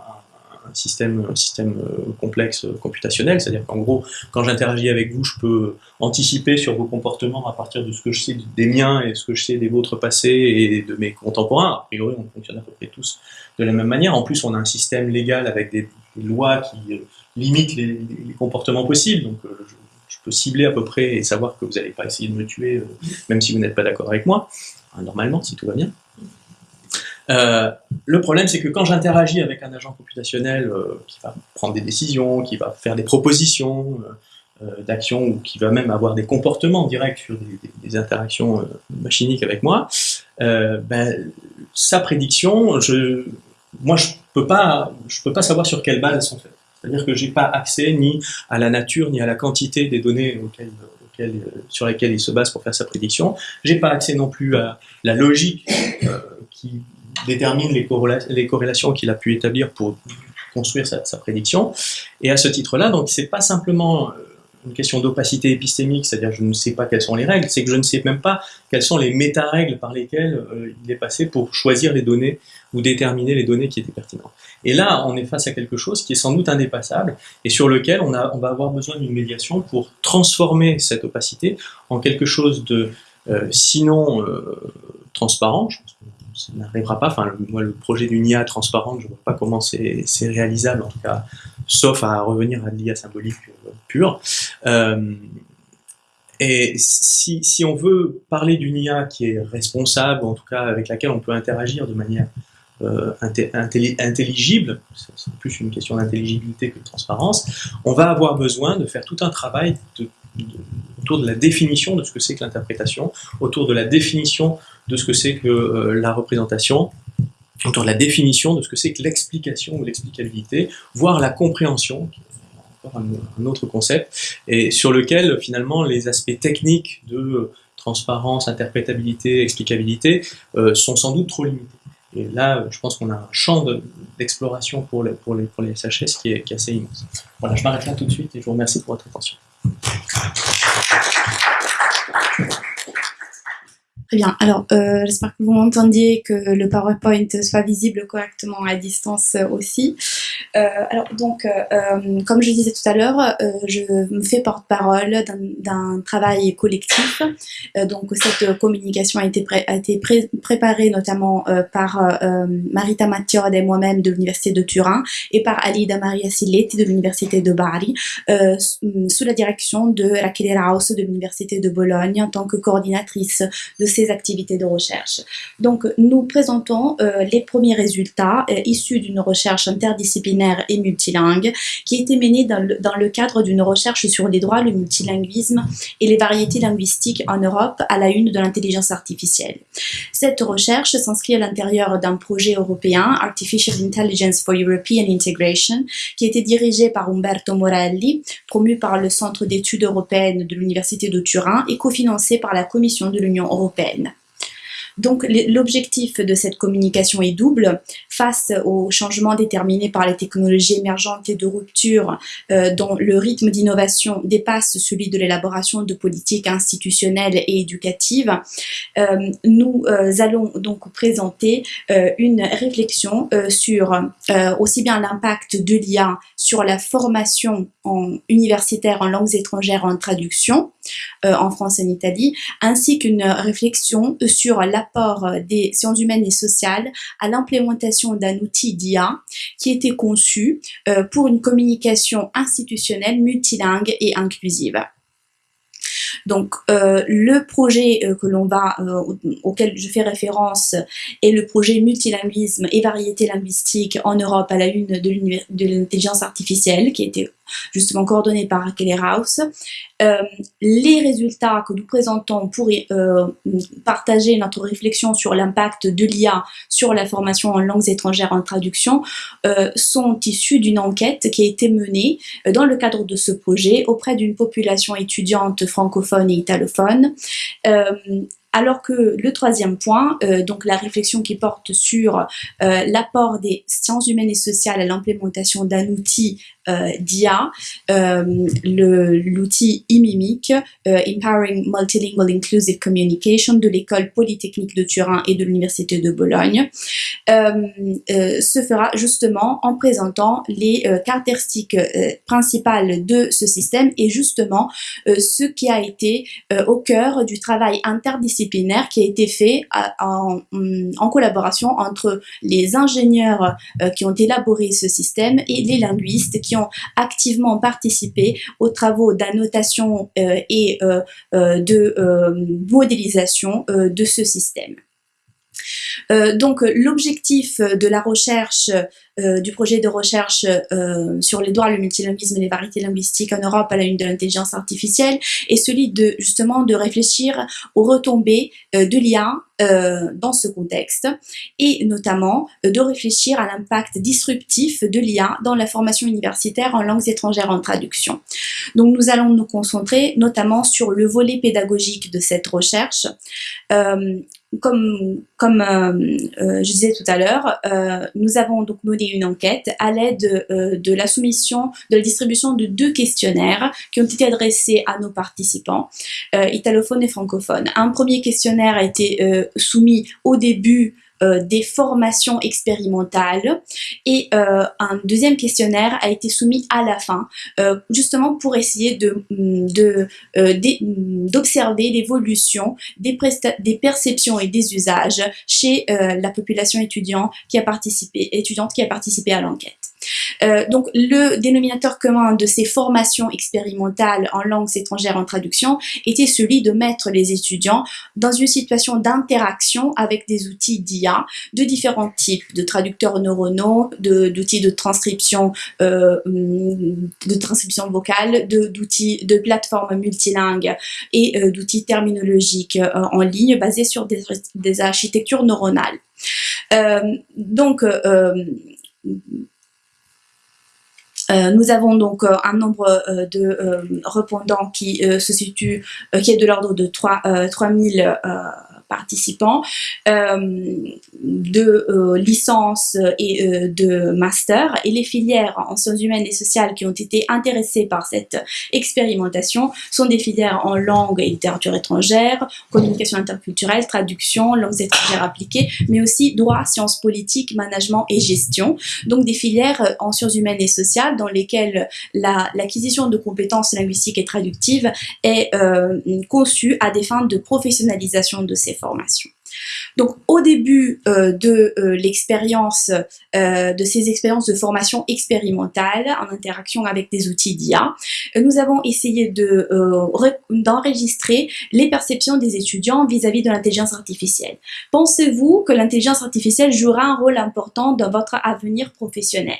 système, un système euh, complexe euh, computationnel, c'est-à-dire qu'en gros, quand j'interagis avec vous, je peux anticiper sur vos comportements à partir de ce que je sais des miens et ce que je sais des vôtres passés et de mes contemporains. A priori, on fonctionne à peu près tous de la même manière. En plus, on a un système légal avec des, lois qui euh, limitent les, comportements possibles, donc je, je, peux cibler à peu près et savoir que vous n'allez pas essayer de me tuer, même si vous n'êtes pas d'accord avec moi, normalement, si tout va bien. Euh, le problème, c'est que quand j'interagis avec un agent computationnel euh, qui va prendre des décisions, qui va faire des propositions euh, d'action ou qui va même avoir des comportements directs sur des, interactions machiniques avec moi, ben, sa prédiction, moi, je peux peux pas savoir sur quelle base elles sont faites. C'est-à-dire que j'ai pas accès ni à la nature ni à la quantité des données sur lesquelles il se base pour faire sa prédiction. J'ai pas accès non plus à la logique qui détermine les, corrélations qu'il a pu établir pour construire sa, prédiction. Et à ce titre-là, donc c'est pas simplement euh, une question d'opacité épistémique, c'est-à-dire je ne sais pas quelles sont les règles, c'est que je ne sais même pas quelles sont les méta-règles par lesquelles euh, il est passé pour choisir les données ou déterminer les données qui étaient pertinentes. Et là, on est face à quelque chose qui est sans doute indépassable et sur lequel on, va avoir besoin d'une médiation pour transformer cette opacité en quelque chose de euh, sinon transparent, ça n'arrivera pas. Enfin, le, moi, le projet d'une IA transparente, je ne vois pas comment c'est réalisable, en tout cas, sauf à revenir à l'IA symbolique pure. Euh, et si, on veut parler d'une IA qui est responsable, en tout cas avec laquelle on peut interagir de manière euh, intelligible, c'est plus une question d'intelligibilité que de transparence, on va avoir besoin de faire tout un travail de, autour de la définition de ce que c'est que l'interprétation, autour de la définition de ce que c'est que euh, la représentation, autour de la définition de ce que c'est que l'explication ou l'explicabilité, voire la compréhension, qui est encore un, autre concept, et sur lequel finalement les aspects techniques de transparence, interprétabilité, explicabilité euh, sont sans doute trop limités. Et là, je pense qu'on a un champ d'exploration pour, les, pour, les, pour les SHS qui est assez immense. Voilà, je m'arrête là tout de suite et je vous remercie pour votre attention. Très bien. Alors, euh, j'espère que vous m'entendiez, que le PowerPoint soit visible correctement à distance aussi. Euh, alors, donc, euh, comme je disais tout à l'heure, je me fais porte-parole d'un travail collectif. donc, cette communication a été, préparée notamment par Marita Mattiode et moi-même de l'Université de Turin et par Alida Maria Silletti de l'Université de Bari, sous la direction de Rachele Raus de l'Université de Bologne en tant que coordinatrice de ces activités de recherche. Donc, nous présentons euh, les premiers résultats euh, issus d'une recherche interdisciplinaire et multilingue qui a été menée dans le cadre d'une recherche sur les droits, le multilinguisme et les variétés linguistiques en Europe à la une de l'intelligence artificielle. Cette recherche s'inscrit à l'intérieur d'un projet européen, Artificial Intelligence for European Integration, qui a été dirigé par Umberto Morelli, promu par le Centre d'études européennes de l'Université de Turin et cofinancé par la Commission de l'Union européenne. Donc l'objectif de cette communication est double. Face aux changements déterminés par les technologies émergentes et de rupture euh, dont le rythme d'innovation dépasse celui de l'élaboration de politiques institutionnelles et éducatives, euh, nous euh, allons donc présenter une réflexion sur aussi bien l'impact de l'IA sur la formation universitaire en langues étrangères en traduction, en France et en Italie, ainsi qu'une réflexion sur la euh, des sciences humaines et sociales à l'implémentation d'un outil d'IA qui était conçu euh, pour une communication institutionnelle multilingue et inclusive. Donc euh, le projet que l'on va auquel je fais référence est le projet multilinguisme et variété linguistique en Europe à la une de l'intelligence artificielle qui a été justement coordonné par Raquel House. Euh, les résultats que nous présentons pour euh, partager notre réflexion sur l'impact de l'IA sur la formation en langues étrangères en traduction euh, sont issus d'une enquête qui a été menée dans le cadre de ce projet auprès d'une population étudiante francophone et italophone alors que le troisième point, donc la réflexion qui porte sur l'apport des sciences humaines et sociales à l'implémentation d'un outil d'IA, l'outil IMIMIC, Empowering Multilingual Inclusive Communication de l'école polytechnique de Turin et de l'université de Bologne, se fera justement en présentant les caractéristiques principales de ce système et justement ce qui a été au cœur du travail interdisciplinaire qui a été fait en, collaboration entre les ingénieurs euh, qui ont élaboré ce système et les linguistes qui ont activement participé aux travaux d'annotation euh, et euh, de modélisation de ce système. Euh, donc l'objectif de la recherche, euh, du projet de recherche euh, sur les droits, le multilinguisme et les variétés linguistiques en Europe à la une de l'intelligence artificielle est celui de justement de réfléchir aux retombées de l'IA dans ce contexte et notamment de réfléchir à l'impact disruptif de l'IA dans la formation universitaire en langues étrangères en traduction. Donc nous allons nous concentrer notamment sur le volet pédagogique de cette recherche comme, comme euh, euh, je disais tout à l'heure, euh, nous avons donc mené une enquête à l'aide de la soumission, de la distribution de deux questionnaires qui ont été adressés à nos participants, italophones et francophones. Un premier questionnaire a été soumis au début euh, des formations expérimentales et euh, un deuxième questionnaire a été soumis à la fin, euh, justement pour essayer de d'observer l'évolution des, des perceptions et des usages chez la population étudiante qui a participé, étudiante qui a participé à l'enquête. Euh, donc le dénominateur commun de ces formations expérimentales en langues étrangères en traduction était celui de mettre les étudiants dans une situation d'interaction avec des outils d'IA de différents types, de traducteurs neuronaux, d'outils de, transcription, euh, de transcription vocale, d'outils de, plateformes multilingues et euh, d'outils terminologiques en ligne basés sur des, des architectures neuronales. donc, euh, nous avons donc euh, un nombre euh, de répondants qui se situe, qui est de l'ordre de 3, 3000 participants euh, de euh, licence et euh, de master et les filières en sciences humaines et sociales qui ont été intéressées par cette expérimentation sont des filières en langue et littérature étrangère, communication interculturelle, traduction, langues étrangères appliquées, mais aussi droit, sciences politiques, management et gestion. Donc des filières en sciences humaines et sociales dans lesquelles l'acquisition de compétences linguistiques et traductives est conçue à des fins de professionnalisation de ces formation. Donc au début euh, de euh, l'expérience, euh, de ces expériences de formation expérimentale en interaction avec des outils d'IA, nous avons essayé de d'enregistrer les perceptions des étudiants vis-à-vis de l'intelligence artificielle. Pensez-vous que l'intelligence artificielle jouera un rôle important dans votre avenir professionnel?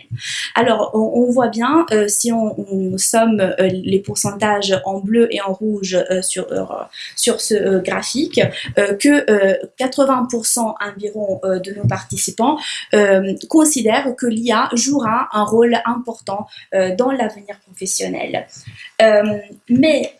Alors on, voit bien si on, somme les pourcentages en bleu et en rouge sur sur ce graphique que 80% environ euh, de nos participants euh, considèrent que l'IA jouera un rôle important euh, dans l'avenir professionnel. mais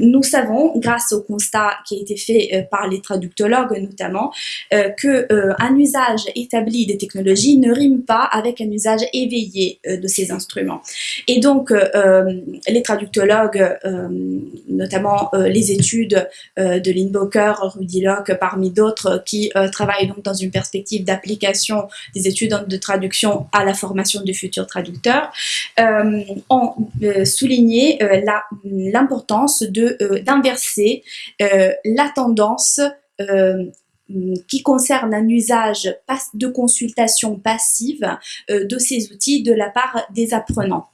nous savons, grâce au constat qui a été fait euh, par les traductologues notamment, euh, que euh, un usage établi des technologies ne rime pas avec un usage éveillé de ces instruments. Et donc, les traductologues, notamment les études de Lindboker, Rudy Locke, parmi d'autres, qui travaillent donc dans une perspective d'application des études de traduction à la formation de futurs traducteurs, ont souligné l'importance euh, d'inverser euh, la tendance euh, qui concerne un usage de consultation passive de ces outils de la part des apprenants.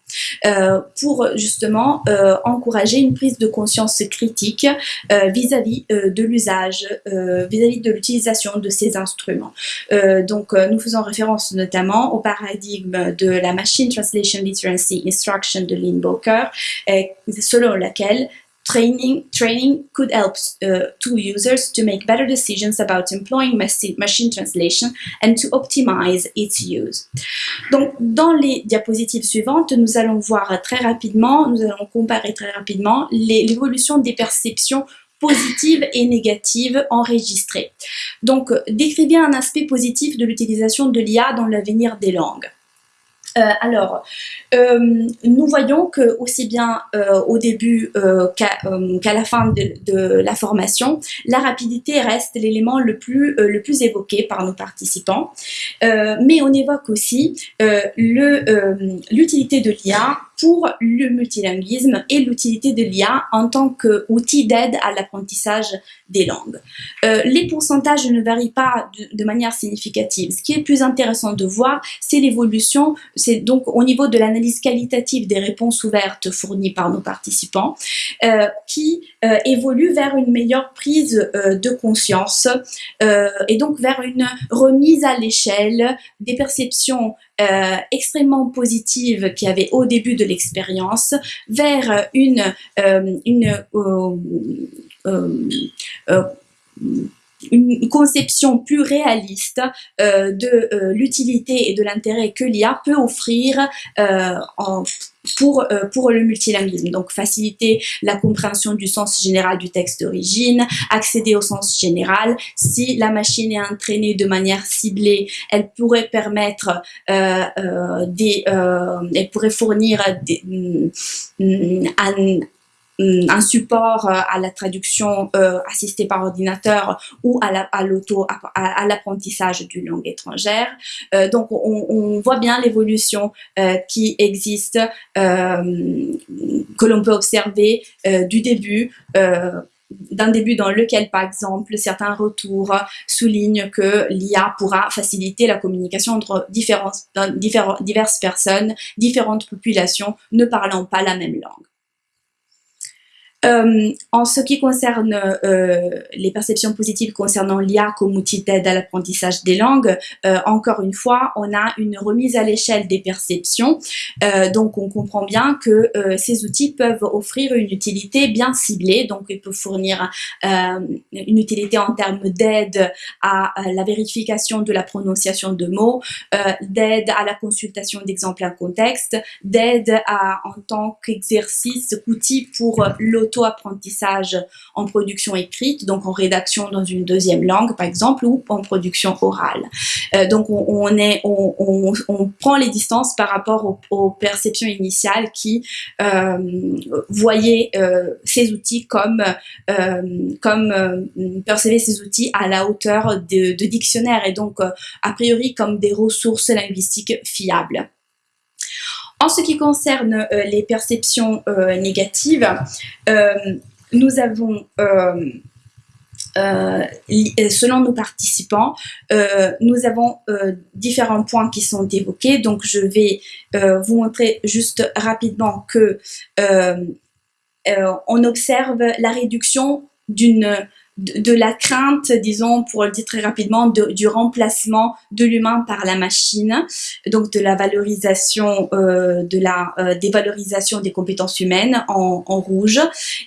pour justement encourager une prise de conscience critique vis-à-vis de l'usage, vis-à-vis de l'utilisation de ces instruments. donc nous faisons référence notamment au paradigme de la Machine Translation Literacy Instruction de Lynn Boker, selon laquelle Training, training could help uh, to users to make better decisions about employing machine translation and to optimize its use. Donc, dans les diapositives suivantes, nous allons voir très rapidement, nous allons comparer très rapidement l'évolution des perceptions positives et négatives enregistrées. Donc, décrivez un aspect positif de l'utilisation de l'IA dans l'avenir des langues. Euh, alors, euh, nous voyons que aussi bien euh, au début qu'à la fin de, la formation, la rapidité reste l'élément le plus le plus évoqué par nos participants. mais on évoque aussi l'utilité de l'IA pour le multilinguisme et l'utilité de l'IA en tant qu'outil d'aide à l'apprentissage des langues. Euh, les pourcentages ne varient pas de, manière significative. Ce qui est plus intéressant de voir, c'est l'évolution, c'est donc au niveau de l'analyse qualitative des réponses ouvertes fournies par nos participants, euh, qui euh, évolue vers une meilleure prise de conscience et donc vers une remise à l'échelle des perceptions euh, extrêmement positives qu'il y avait au début de l'expérience vers une, euh, une euh, une conception plus réaliste de l'utilité et de l'intérêt que l'IA peut offrir en, pour, pour le multilinguisme. Donc, faciliter la compréhension du sens général du texte d'origine, accéder au sens général. Si la machine est entraînée de manière ciblée, elle pourrait permettre des, elle pourrait fournir des, un, un support euh, à la traduction euh, assistée par ordinateur ou à l'auto à, l'apprentissage d'une langue étrangère. Euh, donc on, on, voit bien l'évolution qui existe, que l'on peut observer du début d'un début dans lequel, par exemple, certains retours soulignent que l'IA pourra faciliter la communication entre différentes, diverses personnes, différentes populations ne parlant pas la même langue. Euh, en ce qui concerne euh, les perceptions positives concernant l'IA comme outil d'aide à l'apprentissage des langues, euh, encore une fois, on a une remise à l'échelle des perceptions. Donc, on comprend bien que ces outils peuvent offrir une utilité bien ciblée. Donc, ils peuvent fournir une utilité en termes d'aide à, à, la vérification de la prononciation de mots, d'aide à la consultation d'exemples en contexte, d'aide en tant qu'exercice, outil pour l'auto auto-apprentissage en production écrite, donc en rédaction dans une deuxième langue par exemple, ou en production orale. Euh, donc on, est, on, prend les distances par rapport aux, perceptions initiales qui euh, voyaient euh, ces outils comme, comme percevaient ces outils à la hauteur de, de dictionnaires et donc a priori comme des ressources linguistiques fiables. En ce qui concerne euh, les perceptions euh, négatives, euh, nous avons, selon nos participants, nous avons différents points qui sont évoqués. Donc, je vais vous montrer juste rapidement que on observe la réduction d'une de, la crainte, disons, pour le dire très rapidement, de, du remplacement de l'humain par la machine, donc de la valorisation, euh, de la euh, dévalorisation des compétences humaines en, en rouge,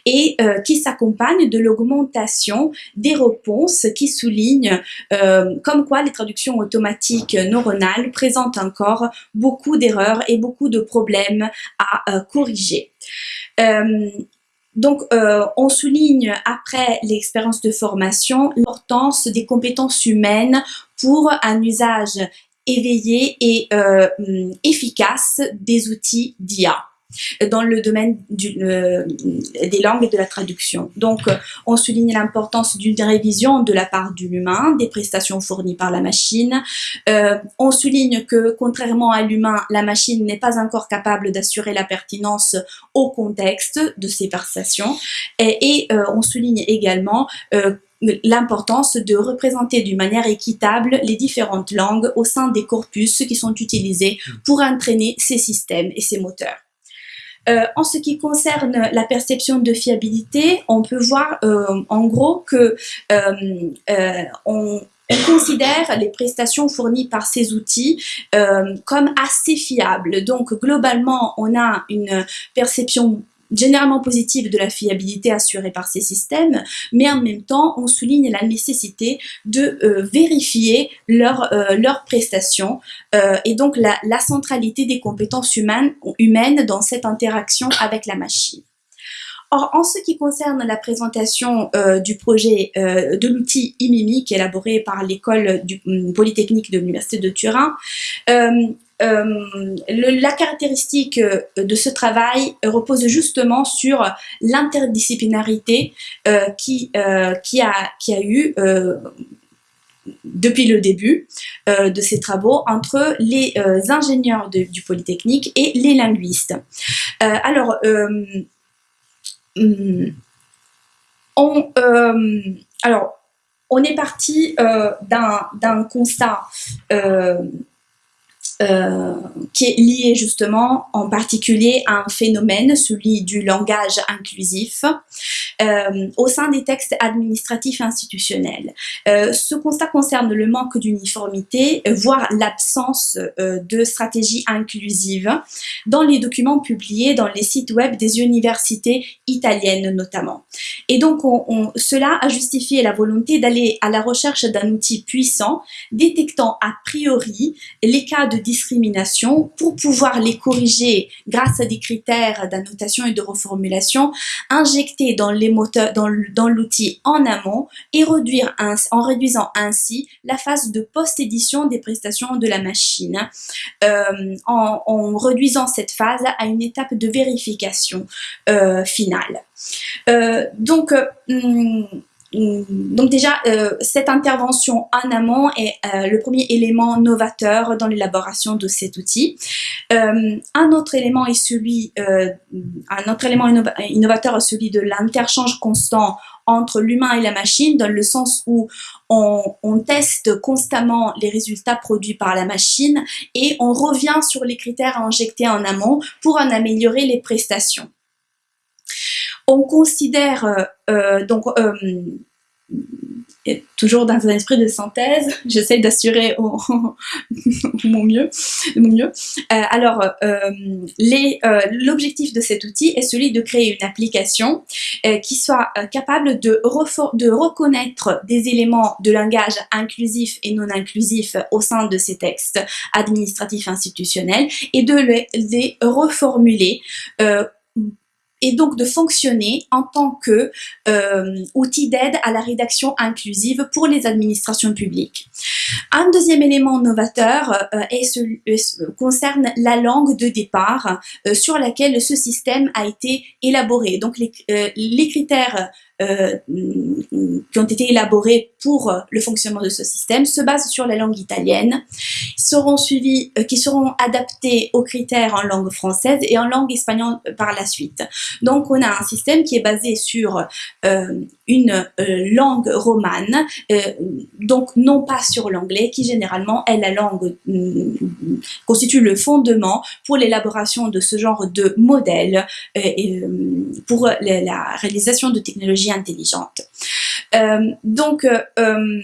et euh, qui s'accompagne de l'augmentation des réponses qui soulignent euh, comme quoi les traductions automatiques neuronales présentent encore beaucoup d'erreurs et beaucoup de problèmes à euh, corriger. Euh, donc, euh, on souligne après l'expérience de formation l'importance des compétences humaines pour un usage éveillé et euh, efficace des outils d'IA dans le domaine du, euh, des langues et de la traduction. Donc, euh, on souligne l'importance d'une révision de la part de l'humain, des prestations fournies par la machine. Euh, on souligne que, contrairement à l'humain, la machine n'est pas encore capable d'assurer la pertinence au contexte de ces prestations. Et, euh, on souligne également euh, l'importance de représenter d'une manière équitable les différentes langues au sein des corpus qui sont utilisés pour entraîner ces systèmes et ces moteurs. Euh, en ce qui concerne la perception de fiabilité, on peut voir euh, en gros que euh, on, on, considère les prestations fournies par ces outils comme assez fiables. Donc globalement, on a une perception généralement positive de la fiabilité assurée par ces systèmes, mais en même temps, on souligne la nécessité de euh, vérifier leurs euh, leur prestations euh, et donc la, centralité des compétences humaines, humaines dans cette interaction avec la machine. Or, en ce qui concerne la présentation euh, du projet euh, de l'outil IMIMI, qui est élaboré par l'école polytechnique de l'Université de Turin, euh, euh, la caractéristique euh, de ce travail repose justement sur l'interdisciplinarité euh, qui, qui, a, qui a eu depuis le début de ces travaux entre les ingénieurs du Polytechnique et les linguistes. alors, hmm, on, alors, on est parti d'un constat euh, qui est lié justement en particulier à un phénomène, celui du langage inclusif, euh, au sein des textes administratifs institutionnels. Euh, ce constat concerne le manque d'uniformité, voire l'absence de stratégie inclusive dans les documents publiés dans les sites web des universités italiennes notamment. Et donc on, cela a justifié la volonté d'aller à la recherche d'un outil puissant détectant a priori les cas de discrimination pour pouvoir les corriger grâce à des critères d'annotation et de reformulation injectés dans les moteurs, dans, l'outil en amont et réduire en réduisant ainsi la phase de post-édition des prestations de la machine, euh, en, réduisant cette phase à une étape de vérification euh, finale. Euh, donc, hum, donc déjà, euh, cette intervention en amont est euh, le premier élément novateur dans l'élaboration de cet outil. Euh, un autre élément est celui, un autre élément innovateur est celui de l'interchange constant entre l'humain et la machine, dans le sens où on, on, teste constamment les résultats produits par la machine et on revient sur les critères à injecter en amont pour en améliorer les prestations. On considère donc toujours dans un esprit de synthèse, *laughs* j'essaie d'assurer *laughs* mon mieux. Mon mieux. Euh, alors, euh, euh, l'objectif de cet outil est celui de créer une application qui soit capable de, de reconnaître des éléments de langage inclusif et non inclusif au sein de ces textes administratifs institutionnels et de les reformuler et donc de fonctionner en tant que euh, outil d'aide à la rédaction inclusive pour les administrations publiques. Un deuxième élément novateur euh, euh, concerne la langue de départ sur laquelle ce système a été élaboré. Donc les, les critères euh, qui ont été élaborés pour le fonctionnement de ce système se basent sur la langue italienne, seront suivis, euh, qui seront adaptés aux critères en langue française et en langue espagnole par la suite. Donc on a un système qui est basé sur euh, une langue romane, donc non pas sur l'anglais, qui généralement est la langue constitue le fondement pour l'élaboration de ce genre de modèle pour la réalisation de technologies intelligente. Euh, donc, euh, euh,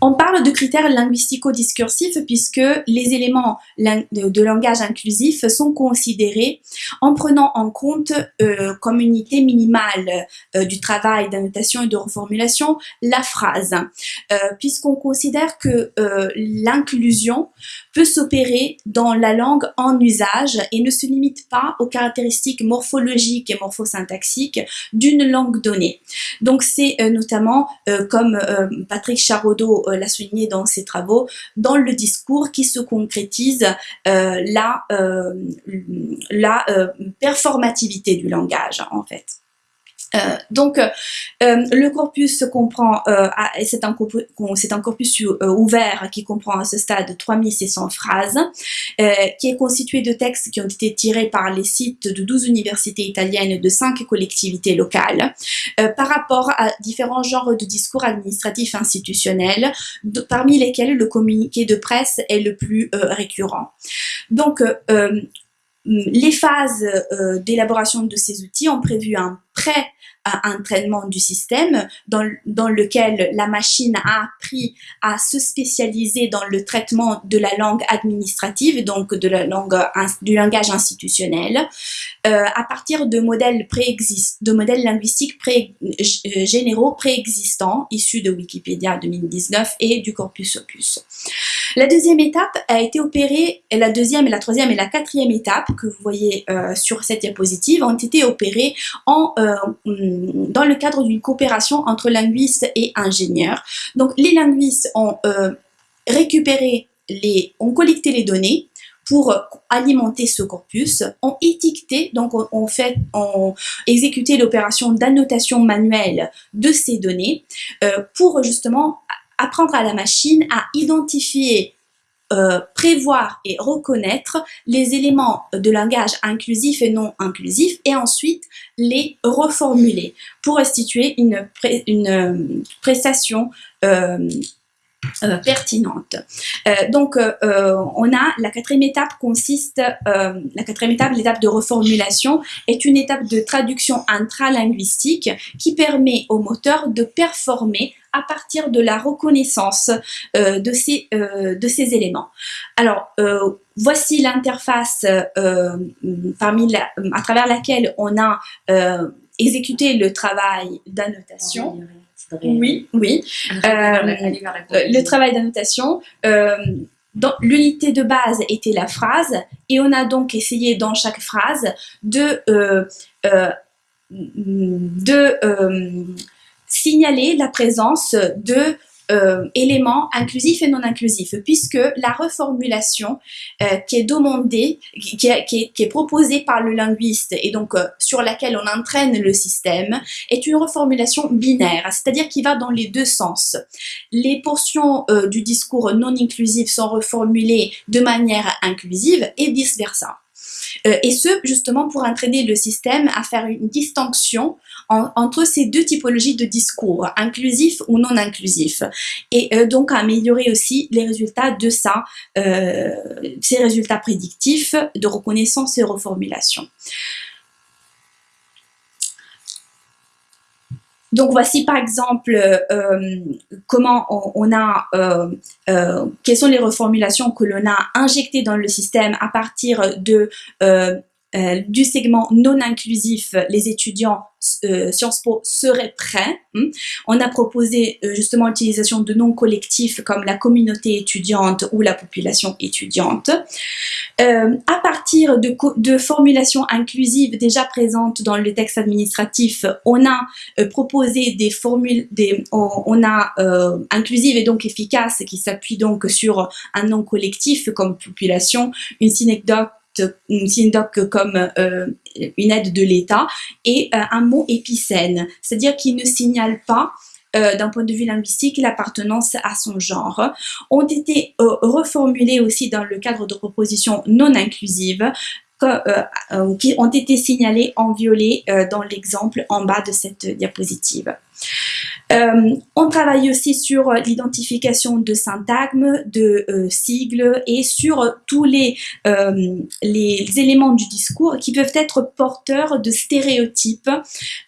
on parle de critères linguistico-discursifs puisque les éléments de langage inclusif sont considérés en prenant en compte comme unité minimale du travail d'annotation et de reformulation la phrase, puisqu'on considère que l'inclusion peut s'opérer dans la langue en usage et ne se limite pas aux caractéristiques morphologiques et morphosyntaxiques d'une langue donnée. Donc c'est euh, notamment, euh, comme euh, Patrick Charodeau l'a souligné dans ses travaux, dans le discours qui se concrétise la, la performativité du langage en fait. Euh, donc, euh, euh, le corpus comprend, c'est un, corpus ouvert qui comprend à ce stade 3600 phrases, qui est constitué de textes qui ont été tirés par les sites de 12 universités italiennes de 5 collectivités locales, par rapport à différents genres de discours administratifs institutionnels, parmi lesquels le communiqué de presse est le plus récurrent. Donc, les phases d'élaboration de ces outils ont prévu un prêt entraînement du système dans, dans, lequel la machine a appris à se spécialiser dans le traitement de la langue administrative, donc de la langue, du langage institutionnel, euh, à partir de modèles, de modèles linguistiques euh, généraux préexistants issus de Wikipédia 2019 et du corpus opus. La deuxième étape a été opérée, et la deuxième, et la troisième et la quatrième étape que vous voyez euh, sur cette diapositive ont été opérées en dans le cadre d'une coopération entre linguistes et ingénieurs. Donc les linguistes ont euh, récupéré les, ont collecté les données pour alimenter ce corpus, ont étiqueté, donc on, fait, exécuté l'opération d'annotation manuelle de ces données euh, pour justement apprendre à la machine à identifier prévoir et reconnaître les éléments de langage inclusif et non inclusif et ensuite les reformuler pour restituer une, une prestation euh, pertinente. Euh, donc, euh, on a la quatrième étape consiste, la quatrième étape, l'étape de reformulation, est une étape de traduction intralinguistique qui permet au moteur de performer à partir de la reconnaissance de, ces, de ces éléments. Alors, voici l'interface parmi à travers laquelle on a exécuté le travail d'annotation. Oui, oui. Euh, le travail d'annotation. Euh, l'unité de base était la phrase et on a donc essayé dans chaque phrase de, euh, de signaler la présence de euh, éléments inclusifs et non inclusifs, puisque la reformulation euh, qui est demandée, qui, est, proposée par le linguiste et donc euh, sur laquelle on entraîne le système, est une reformulation binaire, c'est-à-dire qui va dans les deux sens. Les portions du discours non inclusif sont reformulées de manière inclusive et vice-versa. Euh, et ce, justement, pour entraîner le système à faire une distinction entre ces deux typologies de discours, inclusif ou non inclusif, et euh, donc à améliorer aussi les résultats de ça, euh, ces résultats prédictifs de reconnaissance et reformulation. Donc voici par exemple euh, comment on, a, euh, euh, quelles sont les reformulations que l'on a injectées dans le système à partir de euh, du segment non inclusif, les étudiants euh, Sciences Po seraient prêts. Hein. On a proposé euh, justement l'utilisation de noms collectifs comme la communauté étudiante ou la population étudiante. à partir de, formulations inclusives déjà présentes dans le texte administratif, on a proposé des formules, on, a inclusive et donc efficace qui s'appuie donc sur un nom collectif comme population, une synecdoque synecdoque comme euh, une aide de l'État, et euh, un mot épicène, c'est-à-dire qui ne signale pas euh, d'un point de vue linguistique l'appartenance à son genre, ont été reformulés aussi dans le cadre de propositions non inclusives qui ont été signalées en violet dans l'exemple en bas de cette diapositive. Euh, on travaille aussi sur l'identification de syntagmes, de euh, sigles et sur tous les, euh, les éléments du discours qui peuvent être porteurs de stéréotypes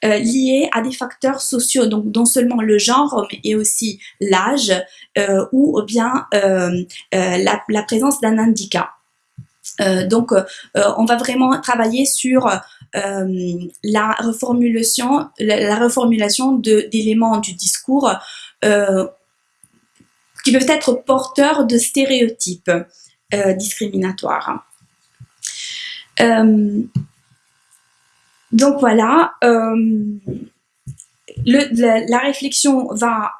liés à des facteurs sociaux, donc non seulement le genre, mais aussi l'âge ou bien la, la présence d'un handicap. Euh, donc, euh, on va vraiment travailler sur euh, la reformulation, la, d'éléments du discours qui peuvent être porteurs de stéréotypes discriminatoires. donc voilà, la, réflexion va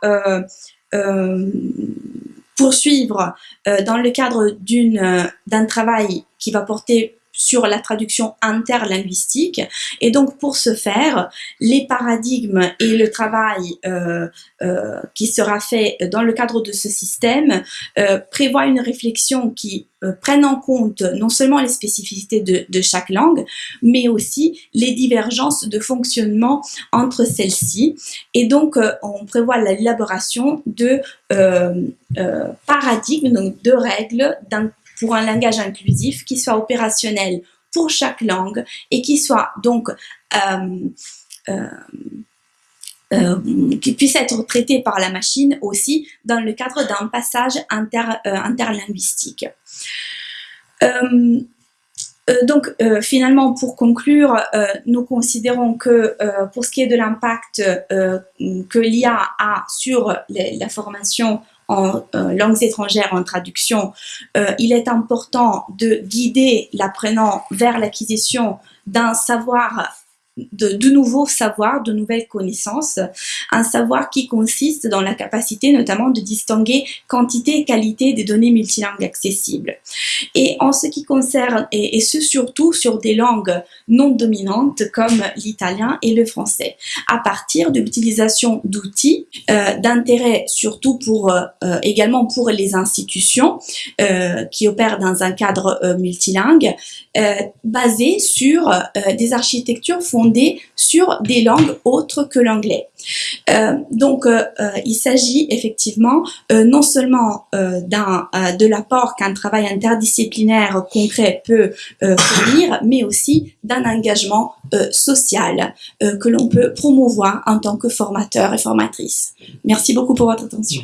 poursuivre euh, dans le cadre euh, d'un travail qui va porter sur la traduction interlinguistique. Et donc, pour ce faire, les paradigmes et le travail euh, euh, qui sera fait dans le cadre de ce système euh, prévoient une réflexion qui prenne en compte non seulement les spécificités de, chaque langue, mais aussi les divergences de fonctionnement entre celles-ci. Et donc, on prévoit l'élaboration de paradigmes, donc de règles pour un langage inclusif qui soit opérationnel pour chaque langue et qui soit donc euh, euh, euh, qui puisse être traité par la machine aussi dans le cadre d'un passage inter, interlinguistique. donc finalement, pour conclure, nous considérons que pour ce qui est de l'impact que l'IA a sur la formation en euh, langues étrangères en traduction, euh, il est important de guider l'apprenant vers l'acquisition d'un savoir de, de nouveaux savoirs, de nouvelles connaissances, un savoir qui consiste dans la capacité notamment de distinguer quantité et qualité des données multilingues accessibles. Et en ce qui concerne, et, ce surtout sur des langues non dominantes comme l'italien et le français, à partir de l'utilisation d'outils euh, d'intérêt surtout pour euh, également pour les institutions euh, qui opèrent dans un cadre euh, multilingue, euh, basés sur euh, des architectures fondées sur des langues autres que l'anglais. Euh, donc, euh, euh, il s'agit effectivement non seulement de l'apport qu'un travail interdisciplinaire concret peut fournir, *coughs* mais aussi d'un engagement social que l'on peut promouvoir en tant que formateur et formatrice. Merci beaucoup pour votre attention.